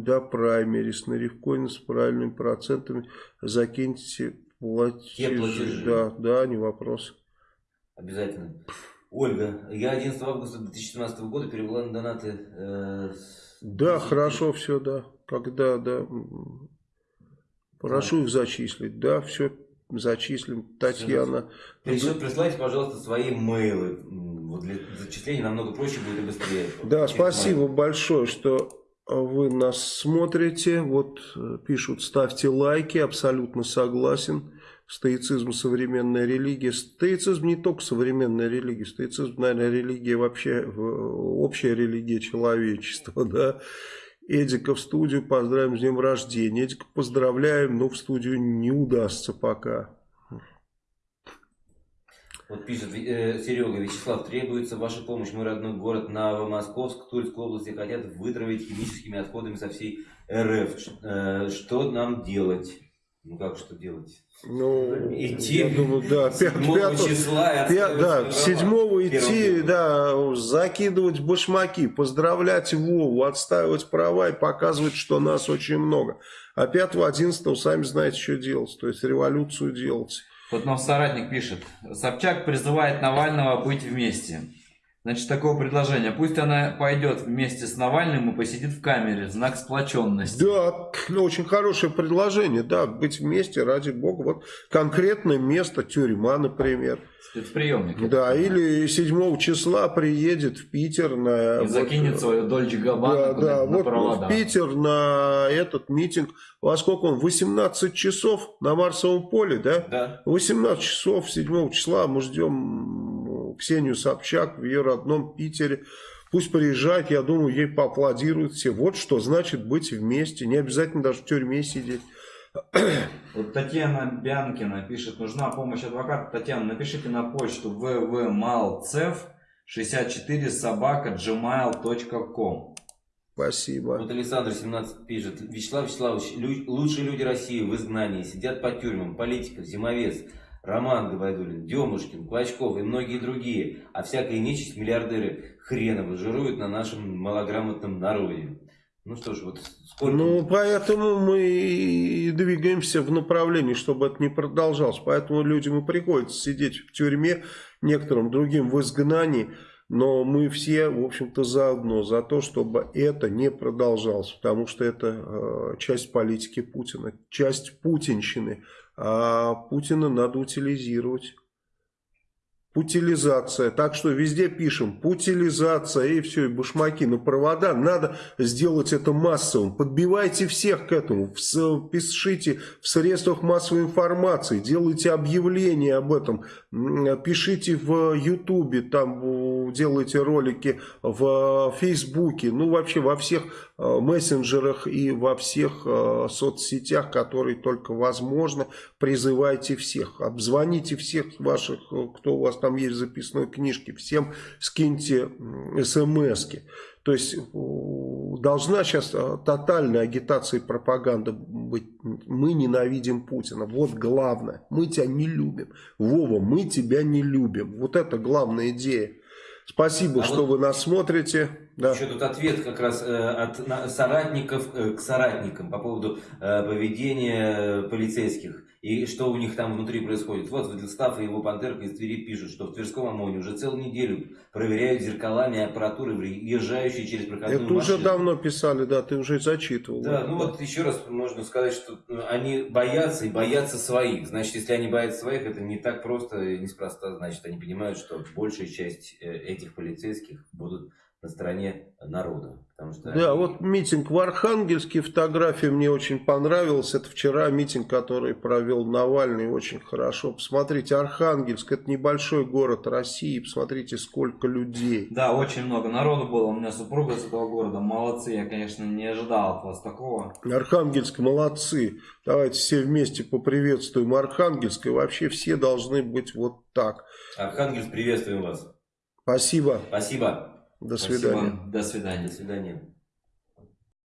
до праймерис на рифкоин с правильными процентами закиньте платежи. платежи. Да, да, не вопрос. Обязательно. Ольга, я 11 августа 2017 года перевела на донаты. Э, да, хорошо все, да. Когда, да. Прошу да. их зачислить. Да, все зачислим. Татьяна. Присылайте, пожалуйста, свои мейлы вот для зачисления намного проще будет и быстрее. Да, спасибо моих. большое, что вы нас смотрите. Вот э, пишут, ставьте лайки, абсолютно согласен. Стоицизм современная религия. Стоицизм не только современная религия. Стоицизм, наверное, религия вообще, общая религия человечества, да. Эдика в студию, поздравим с днем рождения. Эдика поздравляем, но в студию не удастся пока. Вот пишет э, Серега, Вячеслав, требуется ваша помощь. Мой родной город Новомосковск, Тульской области хотят вытравить химическими отходами со всей РФ. Э, что нам делать? Ну как что делать? Ну, идти я думаю, да, 5, 5 числа 5, да, 7 идти, да, закидывать башмаки, поздравлять Вову, отстаивать права и показывать, что нас очень много. А 5-11 сами знаете, что делать, то есть революцию делать. Вот нам соратник пишет, Собчак призывает Навального быть вместе. Значит, такое предложение. Пусть она пойдет вместе с Навальным и посидит в камере. Знак сплоченности. Да, ну, очень хорошее предложение. Да, быть вместе, ради бога. Вот конкретное место, тюрьма, например. Спецприемник. Да, или 7 числа приедет в Питер на... И вот, закинет свою Дольче Габбана да, да, на вот провода. в Питер на этот митинг. Во сколько он? 18 часов на Марсовом поле, да? Да. 18 часов 7 числа мы ждем Ксению Собчак в ее родном Питере. Пусть приезжает, я думаю, ей поаплодируют все. Вот что значит быть вместе. Не обязательно даже в тюрьме сидеть. Вот Татьяна Бянкина пишет, нужна помощь адвоката. Татьяна, напишите на почту www.malcev 64 собака gmail.com Спасибо. Вот Александр 17 пишет. Вячеслав Вячеславович, лучшие люди России в изгнании, сидят по тюрьмам, политика, зимовец. Роман Габайдулин, Демушкин, Клочков и многие другие, а всякая нечисть миллиардеры хреново жируют на нашем малограмотном народе. Ну что ж, вот сколько... Ну, поэтому мы и двигаемся в направлении, чтобы это не продолжалось. Поэтому людям и приходится сидеть в тюрьме, некоторым другим в изгнании. Но мы все, в общем-то, заодно за то, чтобы это не продолжалось. Потому что это э, часть политики Путина, часть путинщины а Путина надо утилизировать. Путилизация. Так что везде пишем путилизация и все, и башмаки на провода. Надо сделать это массовым. Подбивайте всех к этому. Пишите в средствах массовой информации. Делайте объявления об этом. Пишите в Ютубе. Там делайте ролики в Фейсбуке. Ну вообще во всех мессенджерах и во всех э, соцсетях, которые только возможно. Призывайте всех, обзвоните всех ваших, э, кто у вас там есть в записной книжке, всем скиньте смски. То есть должна сейчас тотальная агитация и пропаганда быть. Мы ненавидим Путина. Вот главное. Мы тебя не любим. Вова, мы тебя не любим. Вот это главная идея. Спасибо, а что вот вы нас смотрите. Да. Еще тут ответ как раз э, от соратников э, к соратникам по поводу э, поведения полицейских и что у них там внутри происходит. Вот Владислав и его пантерка из Твери пишут, что в Тверском ОМОНе уже целую неделю проверяют зеркалами аппаратуры, въезжающие через проходную Это машину. уже давно писали, да, ты уже зачитывал. Да, ну вот еще раз можно сказать, что они боятся и боятся своих. Значит, если они боятся своих, это не так просто и неспроста. Значит, они понимают, что большая часть этих полицейских будут на стороне народа. Потому что да, они... вот митинг в Архангельске, фотография мне очень понравилась. Это вчера митинг, который провел Навальный, очень хорошо. Посмотрите, Архангельск, это небольшой город России, посмотрите, сколько людей. Да, очень много народу было. У меня супруга с этого города, молодцы. Я, конечно, не ожидал от вас такого. Архангельск, молодцы. Давайте все вместе поприветствуем Архангельск. И вообще все должны быть вот так. Архангельск, приветствуем вас. Спасибо. Спасибо. До свидания. Спасибо. До свидания. До свидания.